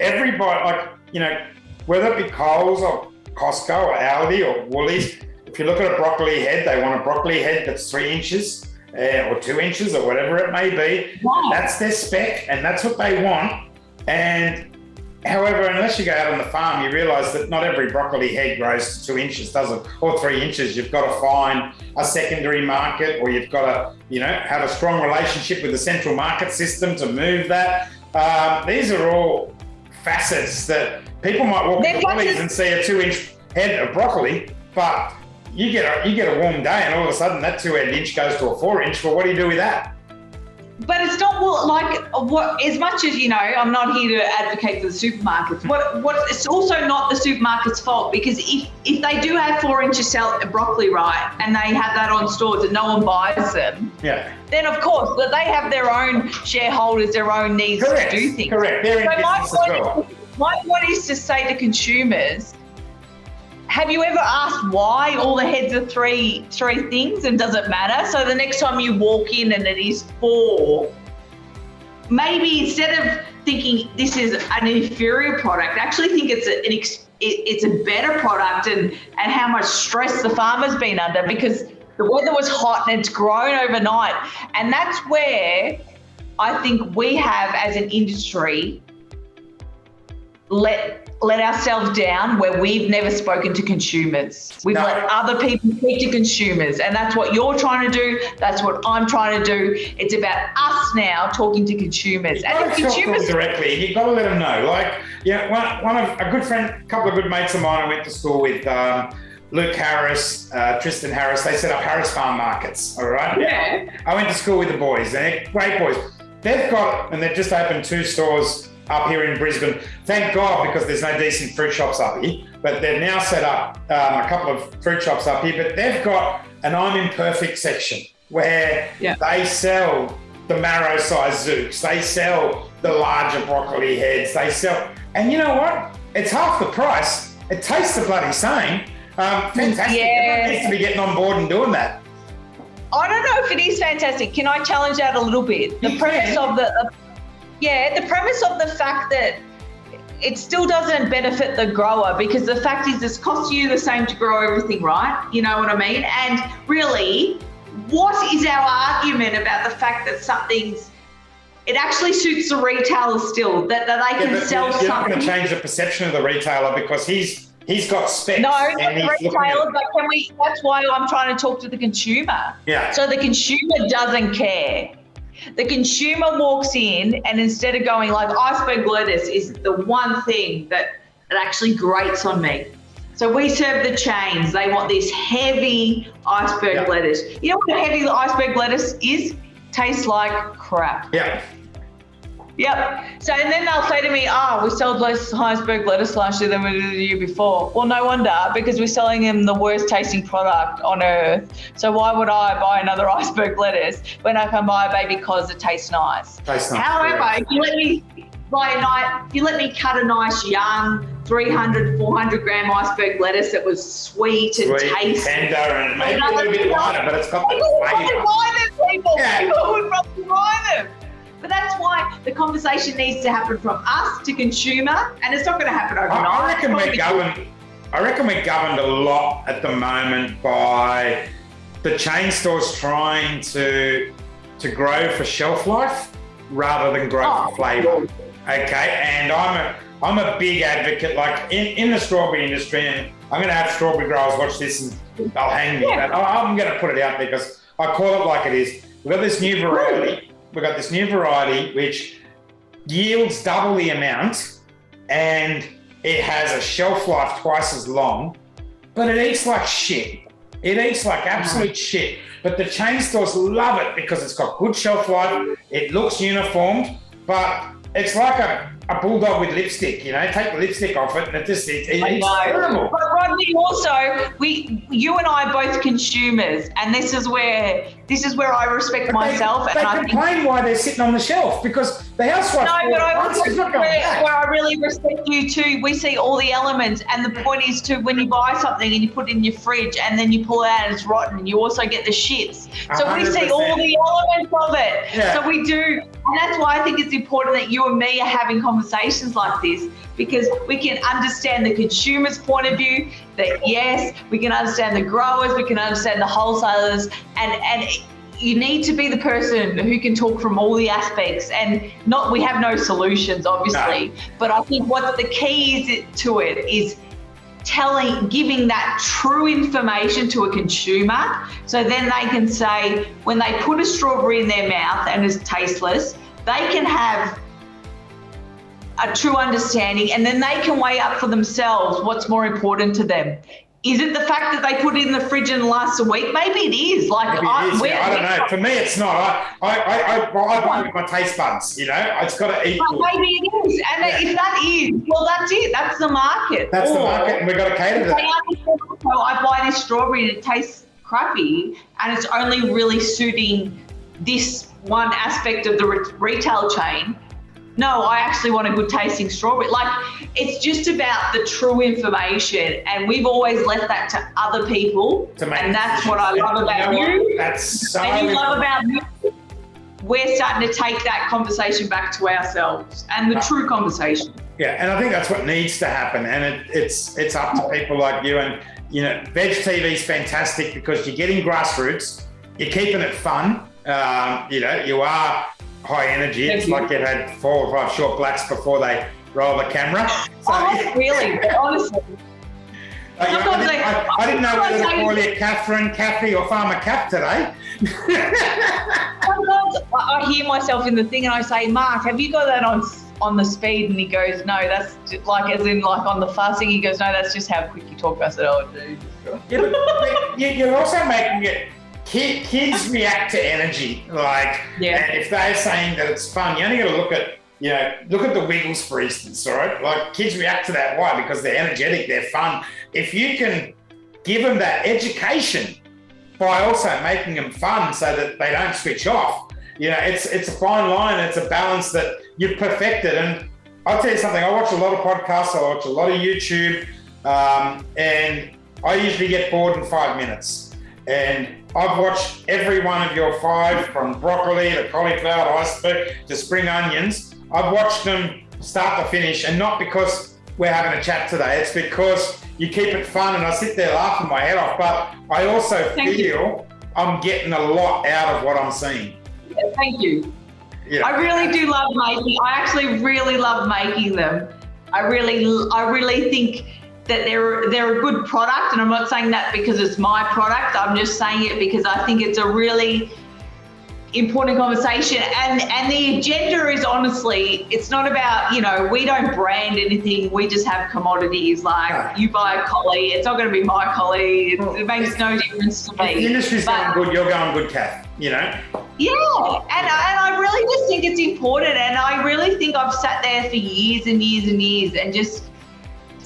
everybody, like, you know, whether it be Coles or Costco or Aldi or Woolies, if you look at a broccoli head, they want a broccoli head that's three inches uh, or two inches or whatever it may be. Wow. That's their spec and that's what they want. And however, unless you go out on the farm, you realize that not every broccoli head grows to two inches, does it? Or three inches. You've got to find a secondary market or you've got to, you know, have a strong relationship with the central market system to move that. Um, these are all facets that people might walk into Woolies and see a two inch head of broccoli, but you get a you get a warm day and all of a sudden that two head inch goes to a four inch. Well, what do you do with that? But it's not like what as much as you know. I'm not here to advocate for the supermarkets. What what it's also not the supermarket's fault because if if they do have four inches sell uh, broccoli right and they have that on stores and no one buys them, yeah, then of course that they have their own shareholders, their own needs correct, to do things. Correct. They're so my point, well. my point is to say to consumers have you ever asked why all the heads are three three things and does it matter? So the next time you walk in and it is four, maybe instead of thinking this is an inferior product, actually think it's a, it's a better product and and how much stress the farmer's been under because the weather was hot and it's grown overnight, and that's where I think we have as an industry let let ourselves down where we've never spoken to consumers. We've no. let other people speak to consumers. And that's what you're trying to do. That's what I'm trying to do. It's about us now talking to consumers. And consumers directly, you've got to let them know. Like, yeah, one, one of a good friend, a couple of good mates of mine I went to school with, um, Luke Harris, uh, Tristan Harris, they set up Harris Farm Markets. All right. Yeah. I went to school with the boys, they're great boys. They've got, and they've just opened two stores up here in Brisbane. Thank God, because there's no decent fruit shops up here. But they've now set up um, a couple of fruit shops up here. But they've got an I'm imperfect section where yeah. they sell the marrow sized zooks, they sell the larger broccoli heads, they sell, and you know what? It's half the price. It tastes the bloody same. Um, fantastic. Yeah. Everyone needs to be getting on board and doing that. I don't know if it is fantastic. Can I challenge that a little bit? The premise of the yeah, the premise of the fact that it still doesn't benefit the grower because the fact is it's cost you the same to grow everything, right? You know what I mean? And really, what is our argument about the fact that something's it actually suits the retailer still that, that they can yeah, sell you're something. You're not going to change the perception of the retailer because he's he's got specs. No, not the retailer, but can we? That's why I'm trying to talk to the consumer. Yeah. So the consumer doesn't care. The consumer walks in and instead of going like iceberg lettuce is the one thing that it actually grates on me. So we serve the chains. They want this heavy iceberg lettuce. You know what a heavy iceberg lettuce is? Tastes like crap. Yeah. Yep. So and then they'll say to me, "Oh, we sold less iceberg lettuce last year than we did the year before." Well, no wonder because we're selling them the worst tasting product on earth. So why would I buy another [LAUGHS] iceberg lettuce when I can buy a baby because it tastes nice? Tastes nice. However, yeah. if you let me buy a nice, if you let me cut a nice young 300, 400 gram iceberg lettuce that was sweet and sweet, tasty, tender, and maybe a little bit lighter, but it's got the flavor. Buy them, people. Yeah. People would probably buy them. But that's why the conversation needs to happen from us to consumer, and it's not going to happen overnight. I, reckon we're governed. I reckon we're governed a lot at the moment by the chain stores trying to to grow for shelf life rather than grow oh, for flavour. Okay, and I'm a I'm a big advocate. Like in, in the strawberry industry, and I'm going to have strawberry growers watch this and they'll hang me. Yeah. But I'm going to put it out there because I call it like it is. We've got this new variety we've got this new variety which yields double the amount and it has a shelf life twice as long, but it eats like shit. It eats like absolute shit. But the chain stores love it because it's got good shelf life, it looks uniformed, but it's like a a bulldog with lipstick. You know, take the lipstick off it, and it just it, it, it's terrible. But Rodney, also, we, you and I are both consumers, and this is where this is where I respect but myself. They, and complain think, why they're sitting on the shelf because The housewife. No, but I also it's not going where, where I really respect you too. We see all the elements, and the point is to when you buy something and you put it in your fridge, and then you pull it out and it's rotten, you also get the shits. So we see all the elements of it. Yeah. So we do, and that's why I think it's important that you and me are having conversations like this because we can understand the consumer's point of view. That yes, we can understand the growers, we can understand the wholesalers, and and you need to be the person who can talk from all the aspects and not we have no solutions obviously but i think what the key is to it is telling giving that true information to a consumer so then they can say when they put a strawberry in their mouth and it's tasteless they can have a true understanding and then they can weigh up for themselves what's more important to them is it the fact that they put it in the fridge and it lasts a week maybe it is like Maybe it is, we're- yeah, I don't know. For me, it's not. I, I, I, I, I buy it my taste buds. You know, it's got to eat. But maybe it is. And Yeah. if that is, well, that's it. That's the market. That's the market, and we've got to cater to they that. understand, So I buy this strawberry and it tastes crappy, and it's only really suiting this one aspect of the re- retail chain. No, I actually want a good tasting strawberry. Like, it's just about the true information, and we've always left that to other people. To make and that's what I love about know you. what? That's so. and you love about me, we're starting to take that conversation back to ourselves and the true conversation. Yeah, and I think that's what needs to happen, and it, it's it's up to people like you. And you know, Veg TV is fantastic because you're getting grassroots, you're keeping it fun. Um, you know, you are high energy. Thank it's you. like you had four or five short blacks before they roll the camera. So, Oh, really? [LAUGHS] Honestly. Uh, you know, I, didn't, I- I, didn't know whether to call you Catherine, Kathy, or Farmer Cap today. Sometimes I I hear myself in the thing and I say, Mark, have you got that on on the speed? And he goes, No, that's like as in like on the fasting. He goes, No, that's just how quick you talk. I said, Oh, dude. yeah, but, but you're also making it. Ki- Kids react to energy, like, Yeah. if they're saying that it's fun, you only got to look at, you know, look at the Wiggles, for instance. All right, like kids react to that. Why? Because they're energetic, they're fun. If you can give them that education by also making them fun, so that they don't switch off, you know, it's it's a fine line. It's a balance that you've perfected. And I'll tell you something. I watch a lot of podcasts. I watch a lot of YouTube, um, and I usually get bored in five minutes. And I've watched every one of your five, from broccoli to cauliflower to iceberg to spring onions. I've watched them start to finish, and not because we're having a chat today. It's because you keep it fun, and I sit there laughing my head off. But I also Thank you. feel I'm getting a lot out of what I'm seeing. Thank you. You know, I really do love making. I actually really love making them. I really, I really think that they're they're a good product, and I'm not saying that because it's my product. I'm just saying it because I think it's a really important conversation and and the agenda is honestly it's not about you know we don't brand anything we just have commodities like No. you buy a collie it's not going to be my collie it, Well, it makes no difference to me the industry's But- going good, you're going good, Kath. You know, yeah, and, and I really just think it's important, and I really think I've sat there for years and years and years and just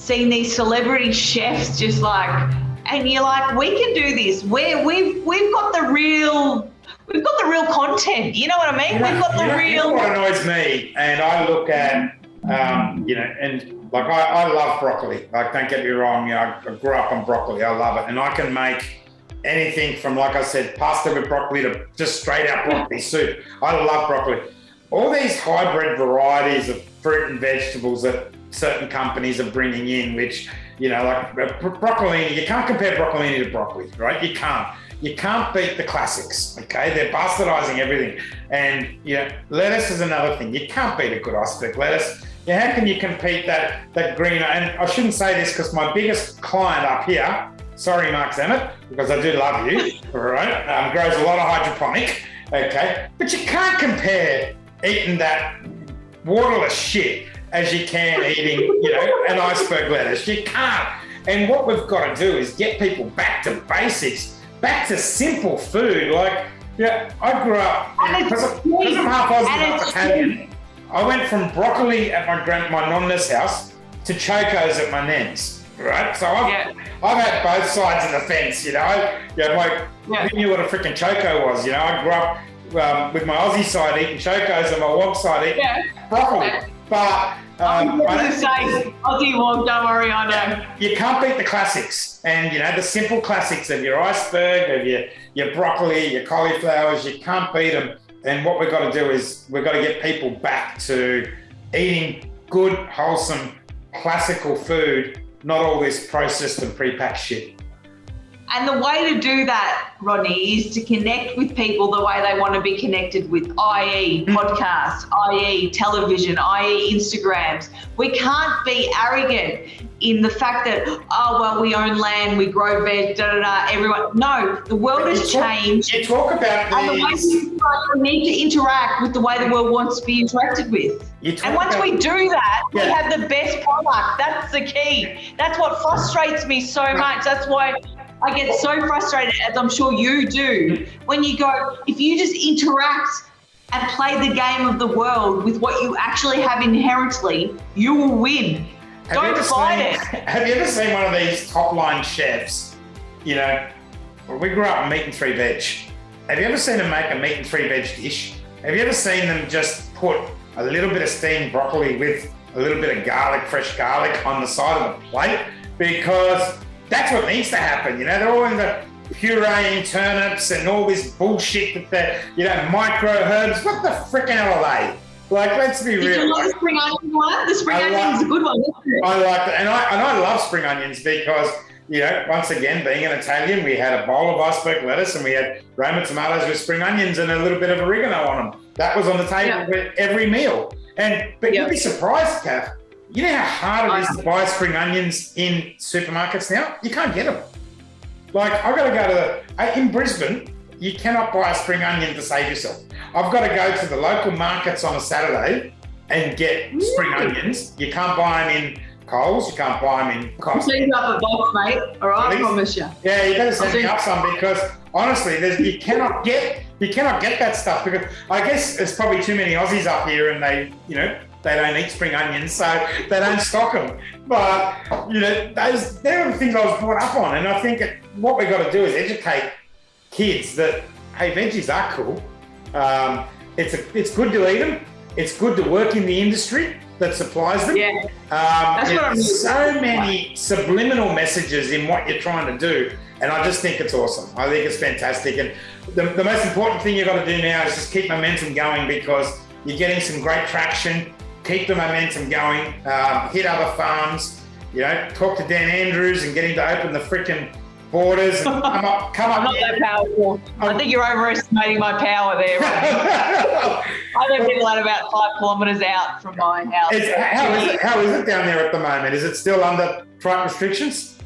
seen these celebrity chefs just like, and you're like, we can do this. We're, we've we've got the real, we've got the real content. You know what I mean? We've got the you know- you know real. what annoys me, and I look at, um, you know, and like I, I love broccoli. Like, don't get me wrong, you know, I grew up on broccoli. I love it, and I can make anything from, like I said, pasta with broccoli to just straight out broccoli [LAUGHS] soup. I love broccoli. All these hybrid varieties of fruit and vegetables that certain companies are bringing in, which you know, like uh, broccolini, you can't compare broccolini to broccoli, right? You can't. You can't beat the classics, okay? They're bastardizing everything. And, you know, lettuce is another thing. You can't beat a good iceberg lettuce. Yeah, how can you compete that, that green? And I shouldn't say this because my biggest client up here, sorry, Mark Zammit, because I do love you, [LAUGHS] all right, um, grows a lot of hydroponic, okay? But you can't compare eating that waterless shit as you can eating, you know, an iceberg lettuce. You can't. And what we've got to do is get people back to basics, back to simple food. Like, yeah, I grew up because I'm half Aussie, And half it's Italian. I went from broccoli at my grand my nonna's house to chokos at my nan's. Right, so I've, Yeah. I've had both sides of the fence. You know, I, you know, like Yeah. who knew what a freaking choko was? You know, I grew up um, with my Aussie side eating chokos and my wok side eating yeah. broccoli. But um, I'm going to say Aussie don't worry, I know. You can't beat the classics. And, you know, the simple classics of your iceberg, of your, your broccoli, your cauliflowers, you can't beat them. And what we've got to do is we've got to get people back to eating good, wholesome, classical food, not all this processed and pre-packed shit. And the way to do that, Ronnie, is to connect with people the way they want to be connected with, i.e., hmm. podcasts, i.e., television, i.e., Instagrams. We can't be arrogant in the fact that, oh, well, we own land, we grow veg, da da da, everyone. No, the world has talk, changed. You talk about and. The we need to interact with the way the world wants to be interacted with. And once we do that, yeah. we have the best product. That's the key. That's what frustrates me so much. That's why I get so frustrated, as I'm sure you do, when you go, if you just interact and play the game of the world with what you actually have inherently, you will win. Have Don't fight it. [LAUGHS] Have you ever seen one of these top line chefs? You know, we grew up meat and three veg. Have you ever seen them make a meat and three veg dish? Have you ever seen them just put a little bit of steamed broccoli with a little bit of garlic, fresh garlic on the side of the plate? Because that's what needs to happen. You know, they're all in the pureeing turnips and all this bullshit that they're, you know, micro herbs. What the frickin' hell are they? Like, let's be Did real. You like the spring onion one? The spring onion like, is a good one. I like it, and I and I love spring onions because you know, once again, being an Italian, we had a bowl of iceberg lettuce and we had Roma tomatoes with spring onions and a little bit of oregano on them. That was on the table yeah. with every meal. And but you'd be surprised, Kath. You know how hard it is to buy spring onions in supermarkets now? You can't get them. Like, I've got to go to the, in Brisbane, you cannot buy a spring onion to save yourself. I've got to go to the local markets on a Saturday and get spring onions. You can't buy them in Coles, you can't buy them in. Send you up a box, mate. All right, I promise you. Yeah, you better send me up some because honestly, there's, you cannot get you cannot get that stuff because I guess there's probably too many Aussies up here and they, you know, they don't eat spring onions, so they don't stock them. But you know, those they're the things I was brought up on, and I think it, what we've got to do is educate kids that hey, veggies are cool. Um, it's a, it's good to eat them. It's good to work in the industry that supplies them. Yeah, um, that's what I'm so many subliminal messages in what you're trying to do, and I just think it's awesome. I think it's fantastic, and the, the most important thing you've got to do now is just keep momentum going because you're getting some great traction keep the momentum going, um, hit other farms, you know, talk to Dan Andrews and get him to open the freaking borders and [LAUGHS] come up. Come I'm up not that powerful. I um, think you're overestimating my power there. [LAUGHS] I don't get about five kilometres out from my house. It's, how, is it, how is it down there at the moment? Is it still under truck restrictions?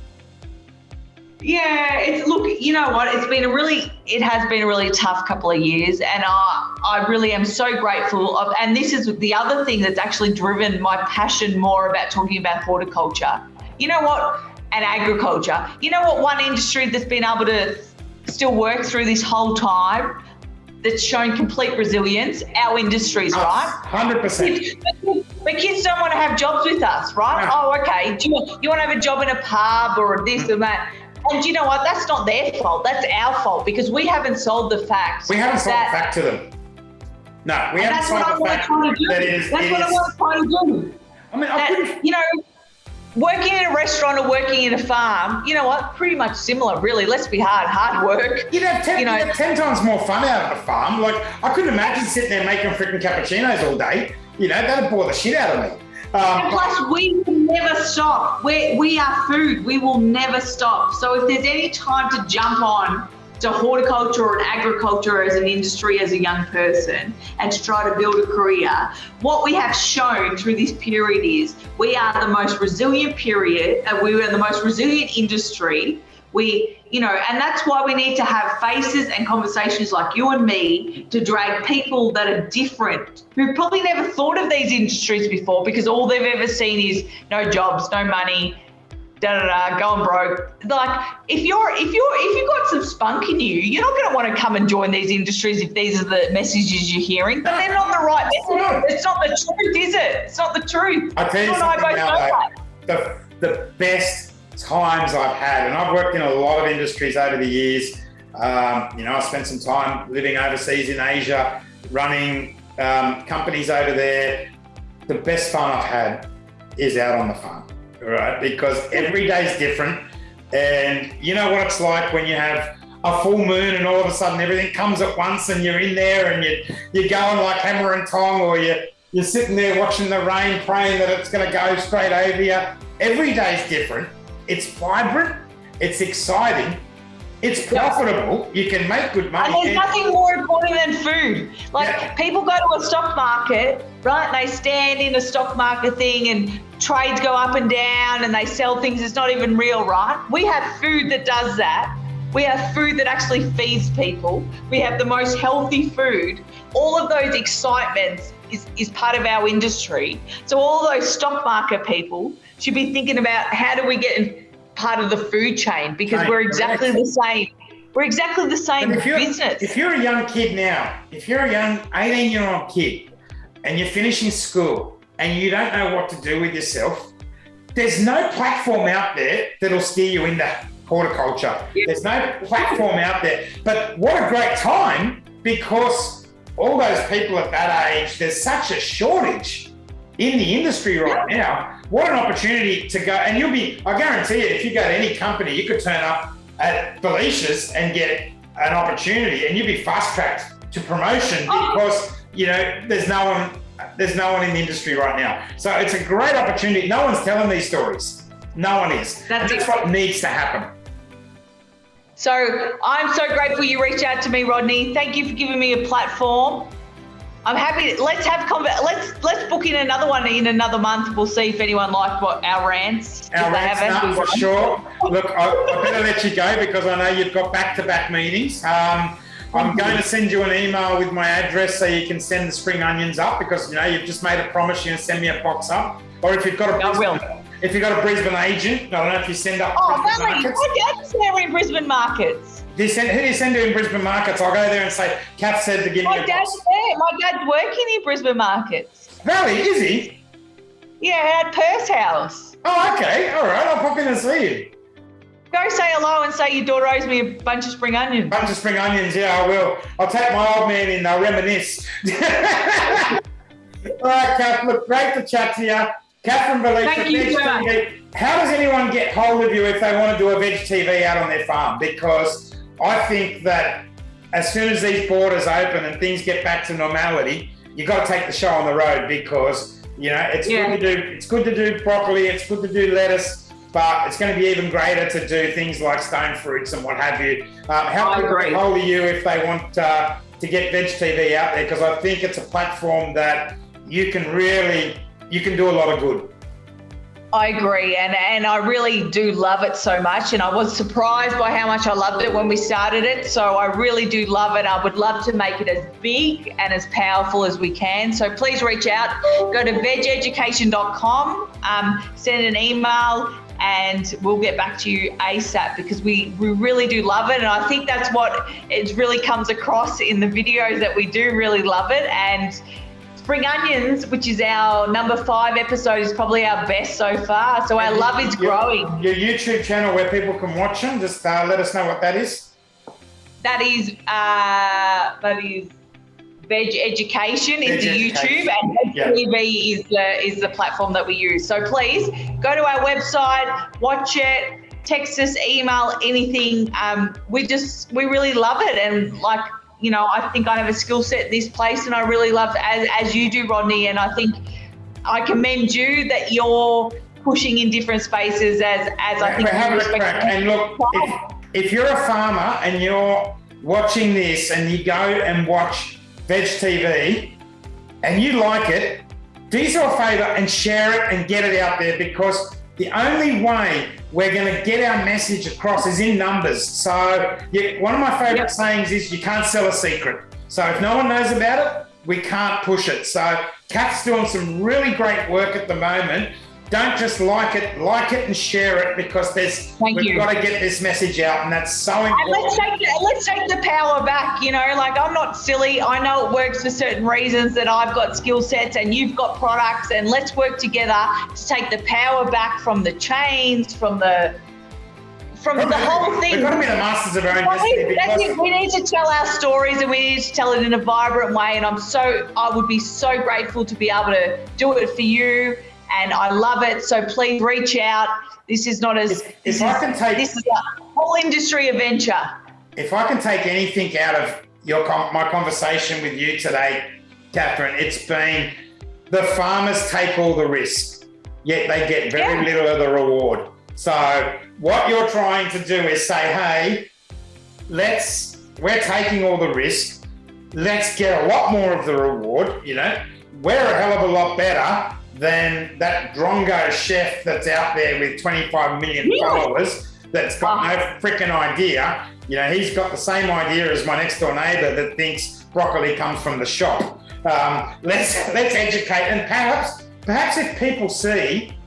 Yeah, it's look, you know what? It's been a really, it has been a really tough couple of years, and I, I really am so grateful. Of, and this is the other thing that's actually driven my passion more about talking about horticulture. You know what? And agriculture. You know what? One industry that's been able to still work through this whole time that's shown complete resilience. Our industries, right? Hundred percent. But kids don't want to have jobs with us, right? No. Oh, okay. Do you, you want to have a job in a pub or this or that? And you know what? That's not their fault. That's our fault because we haven't sold the facts. We haven't sold the fact to them. No, we haven't sold the fact that it is. That's it what is, I want to try to do. I mean, that, you know, working in a restaurant or working in a farm, you know what? Pretty much similar, really. Let's be hard, hard work. You'd have ten, you know, have ten times more fun out of a farm. Like I couldn't imagine sitting there making freaking cappuccinos all day. You know, that'd bore the shit out of me. Um, and plus, we will never stop. we we are food. We will never stop. So if there's any time to jump on to horticulture or agriculture as an industry as a young person and to try to build a career, what we have shown through this period is we are the most resilient period, and uh, we are the most resilient industry. We you know, and that's why we need to have faces and conversations like you and me to drag people that are different, who probably never thought of these industries before because all they've ever seen is no jobs, no money, da da da, going broke. Like if you're if you're if you've got some spunk in you, you're not going to want to come and join these industries if these are the messages you're hearing. But they're not the right message. It's not the truth, is it? It's not the truth. I tell you something now, the the best times I've had, and I've worked in a lot of industries over the years. Um, you know, I spent some time living overseas in Asia, running um, companies over there. The best fun I've had is out on the farm, right? Because every day is different. And you know what it's like when you have a full moon and all of a sudden everything comes at once and you're in there and you, you're going like hammer and tong or you, you're sitting there watching the rain praying that it's going to go straight over you. Every day is different. It's vibrant. It's exciting. It's profitable. You can make good money. And there's nothing more important than food. Like yeah. people go to a stock market, right? They stand in a stock market thing and trades go up and down and they sell things it's not even real, right? We have food that does that. We have food that actually feeds people. We have the most healthy food. All of those excitements is, is part of our industry. So all those stock market people should be thinking about how do we get part of the food chain because we're exactly the same. We're exactly the same if business. If you're a young kid now, if you're a young 18 year old kid and you're finishing school and you don't know what to do with yourself, there's no platform out there that'll steer you into horticulture. There's no platform out there. But what a great time because all those people at that age, there's such a shortage in the industry right now what an opportunity to go. And you'll be, I guarantee you, if you go to any company, you could turn up at Velisha's and get an opportunity and you'd be fast tracked to promotion oh. because, you know, there's no one, there's no one in the industry right now. So it's a great opportunity. No one's telling these stories. No one is. That's, that's what needs to happen. So I'm so grateful you reached out to me, Rodney. Thank you for giving me a platform. I'm happy. Let's have let's let's book in another one in another month. We'll see if anyone liked what our rants. Our rants, no, for sure. Look, I, I, better let you go because I know you've got back-to-back meetings. Um, I'm going to send you an email with my address so you can send the spring onions up because you know you've just made a promise you're going to send me a box up. Or if you've got a Brisbane, if you've got a Brisbane agent, I don't know if you send up. Oh, dad's there in Brisbane markets. You send, who do you send to in Brisbane markets? I'll go there and say, Kath said to give my me a dad's there. My dad's working in Brisbane markets. Valley, is he? Yeah, at Purse House. Oh, okay. All right. I'll pop in and see you. Go say hello and say your daughter owes me a bunch of spring onions. Bunch of spring onions, yeah, I will. I'll take my old man in, I'll reminisce. [LAUGHS] All right, Kath, look, great to chat to you. Catherine Velisha, Thank you, How does anyone get hold of you if they want to do a Veg TV out on their farm? Because I think that as soon as these borders open and things get back to normality, you've got to take the show on the road because you know it's yeah. good to do. It's good to do broccoli. It's good to do lettuce, but it's going to be even greater to do things like stone fruits and what have you. Um, how can they hold of you if they want uh, to get Veg TV out there? Because I think it's a platform that you can really you can do a lot of good. I agree. And, and I really do love it so much. And I was surprised by how much I loved it when we started it. So I really do love it. I would love to make it as big and as powerful as we can. So please reach out. Go to vegeducation.com, um, send an email, and we'll get back to you ASAP because we, we really do love it. And I think that's what it really comes across in the videos that we do really love it. And Spring Onions, which is our number five episode, is probably our best so far. So our and love is growing. Your YouTube channel where people can watch them, just uh, let us know what that is. That is, uh, that is Veg Education Veg is the YouTube, and Veg yep. Is the is the platform that we use. So please go to our website, watch it, text us, email, anything. Um, we just we really love it, and like you know, I think I have a skill set in this place and I really love as, as you do, Rodney. And I think I commend you that you're pushing in different spaces as, as I think. Have a crack. And look, if, if you're a farmer and you're watching this and you go and watch Veg TV and you like it, do yourself a favor and share it and get it out there because the only way we're going to get our message across is in numbers. So, yeah, one of my favorite yep. sayings is you can't sell a secret. So, if no one knows about it, we can't push it. So, Kath's doing some really great work at the moment don't just like it, like it and share it because there's Thank we've you. got to get this message out, and that's so important. And let's take the, let's take the power back. You know, like I'm not silly. I know it works for certain reasons. That I've got skill sets and you've got products, and let's work together to take the power back from the chains, from the from the whole thing. We've got to be the masters of our own destiny because we need to tell our stories and we need to tell it in a vibrant way. And I'm so, I would be so grateful to be able to do it for you. And I love it. So please reach out. This is not as, if, this, if I can take, this is a whole industry adventure. If I can take anything out of your my conversation with you today, Catherine, it's been the farmers take all the risk, yet they get very yeah. little of the reward. So what you're trying to do is say, hey, let's, we're taking all the risk. Let's get a lot more of the reward, you know, we're a hell of a lot better than that Drongo chef that's out there with 25 million followers that's got no freaking idea. You know, he's got the same idea as my next door neighbor that thinks broccoli comes from the shop. Um, let's [LAUGHS] let's educate and perhaps perhaps if people see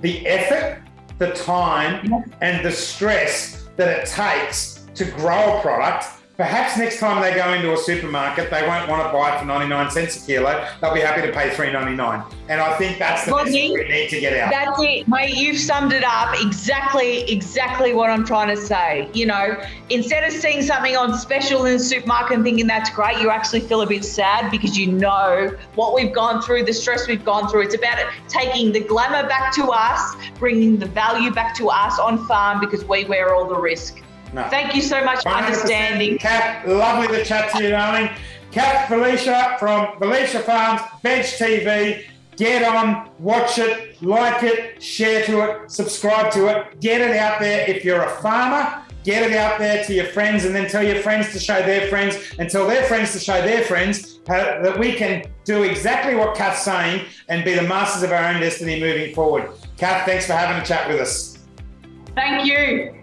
the effort the time and the stress that it takes to grow a product Perhaps next time they go into a supermarket, they won't want to buy it for 99 cents a kilo. They'll be happy to pay 3.99. And I think that's the message we need to get out. That's it, mate. You've summed it up exactly, exactly what I'm trying to say. You know, instead of seeing something on special in the supermarket and thinking that's great, you actually feel a bit sad because you know what we've gone through, the stress we've gone through. It's about it, taking the glamour back to us, bringing the value back to us on farm because we wear all the risk. No. Thank you so much for understanding. Kat, lovely to chat to you, darling. Kat Velisha from Velisha Farms, Veg TV. Get on, watch it, like it, share to it, subscribe to it. Get it out there. If you're a farmer, get it out there to your friends and then tell your friends to show their friends and tell their friends to show their friends how, that we can do exactly what Kat's saying and be the masters of our own destiny moving forward. Kat, thanks for having a chat with us. Thank you.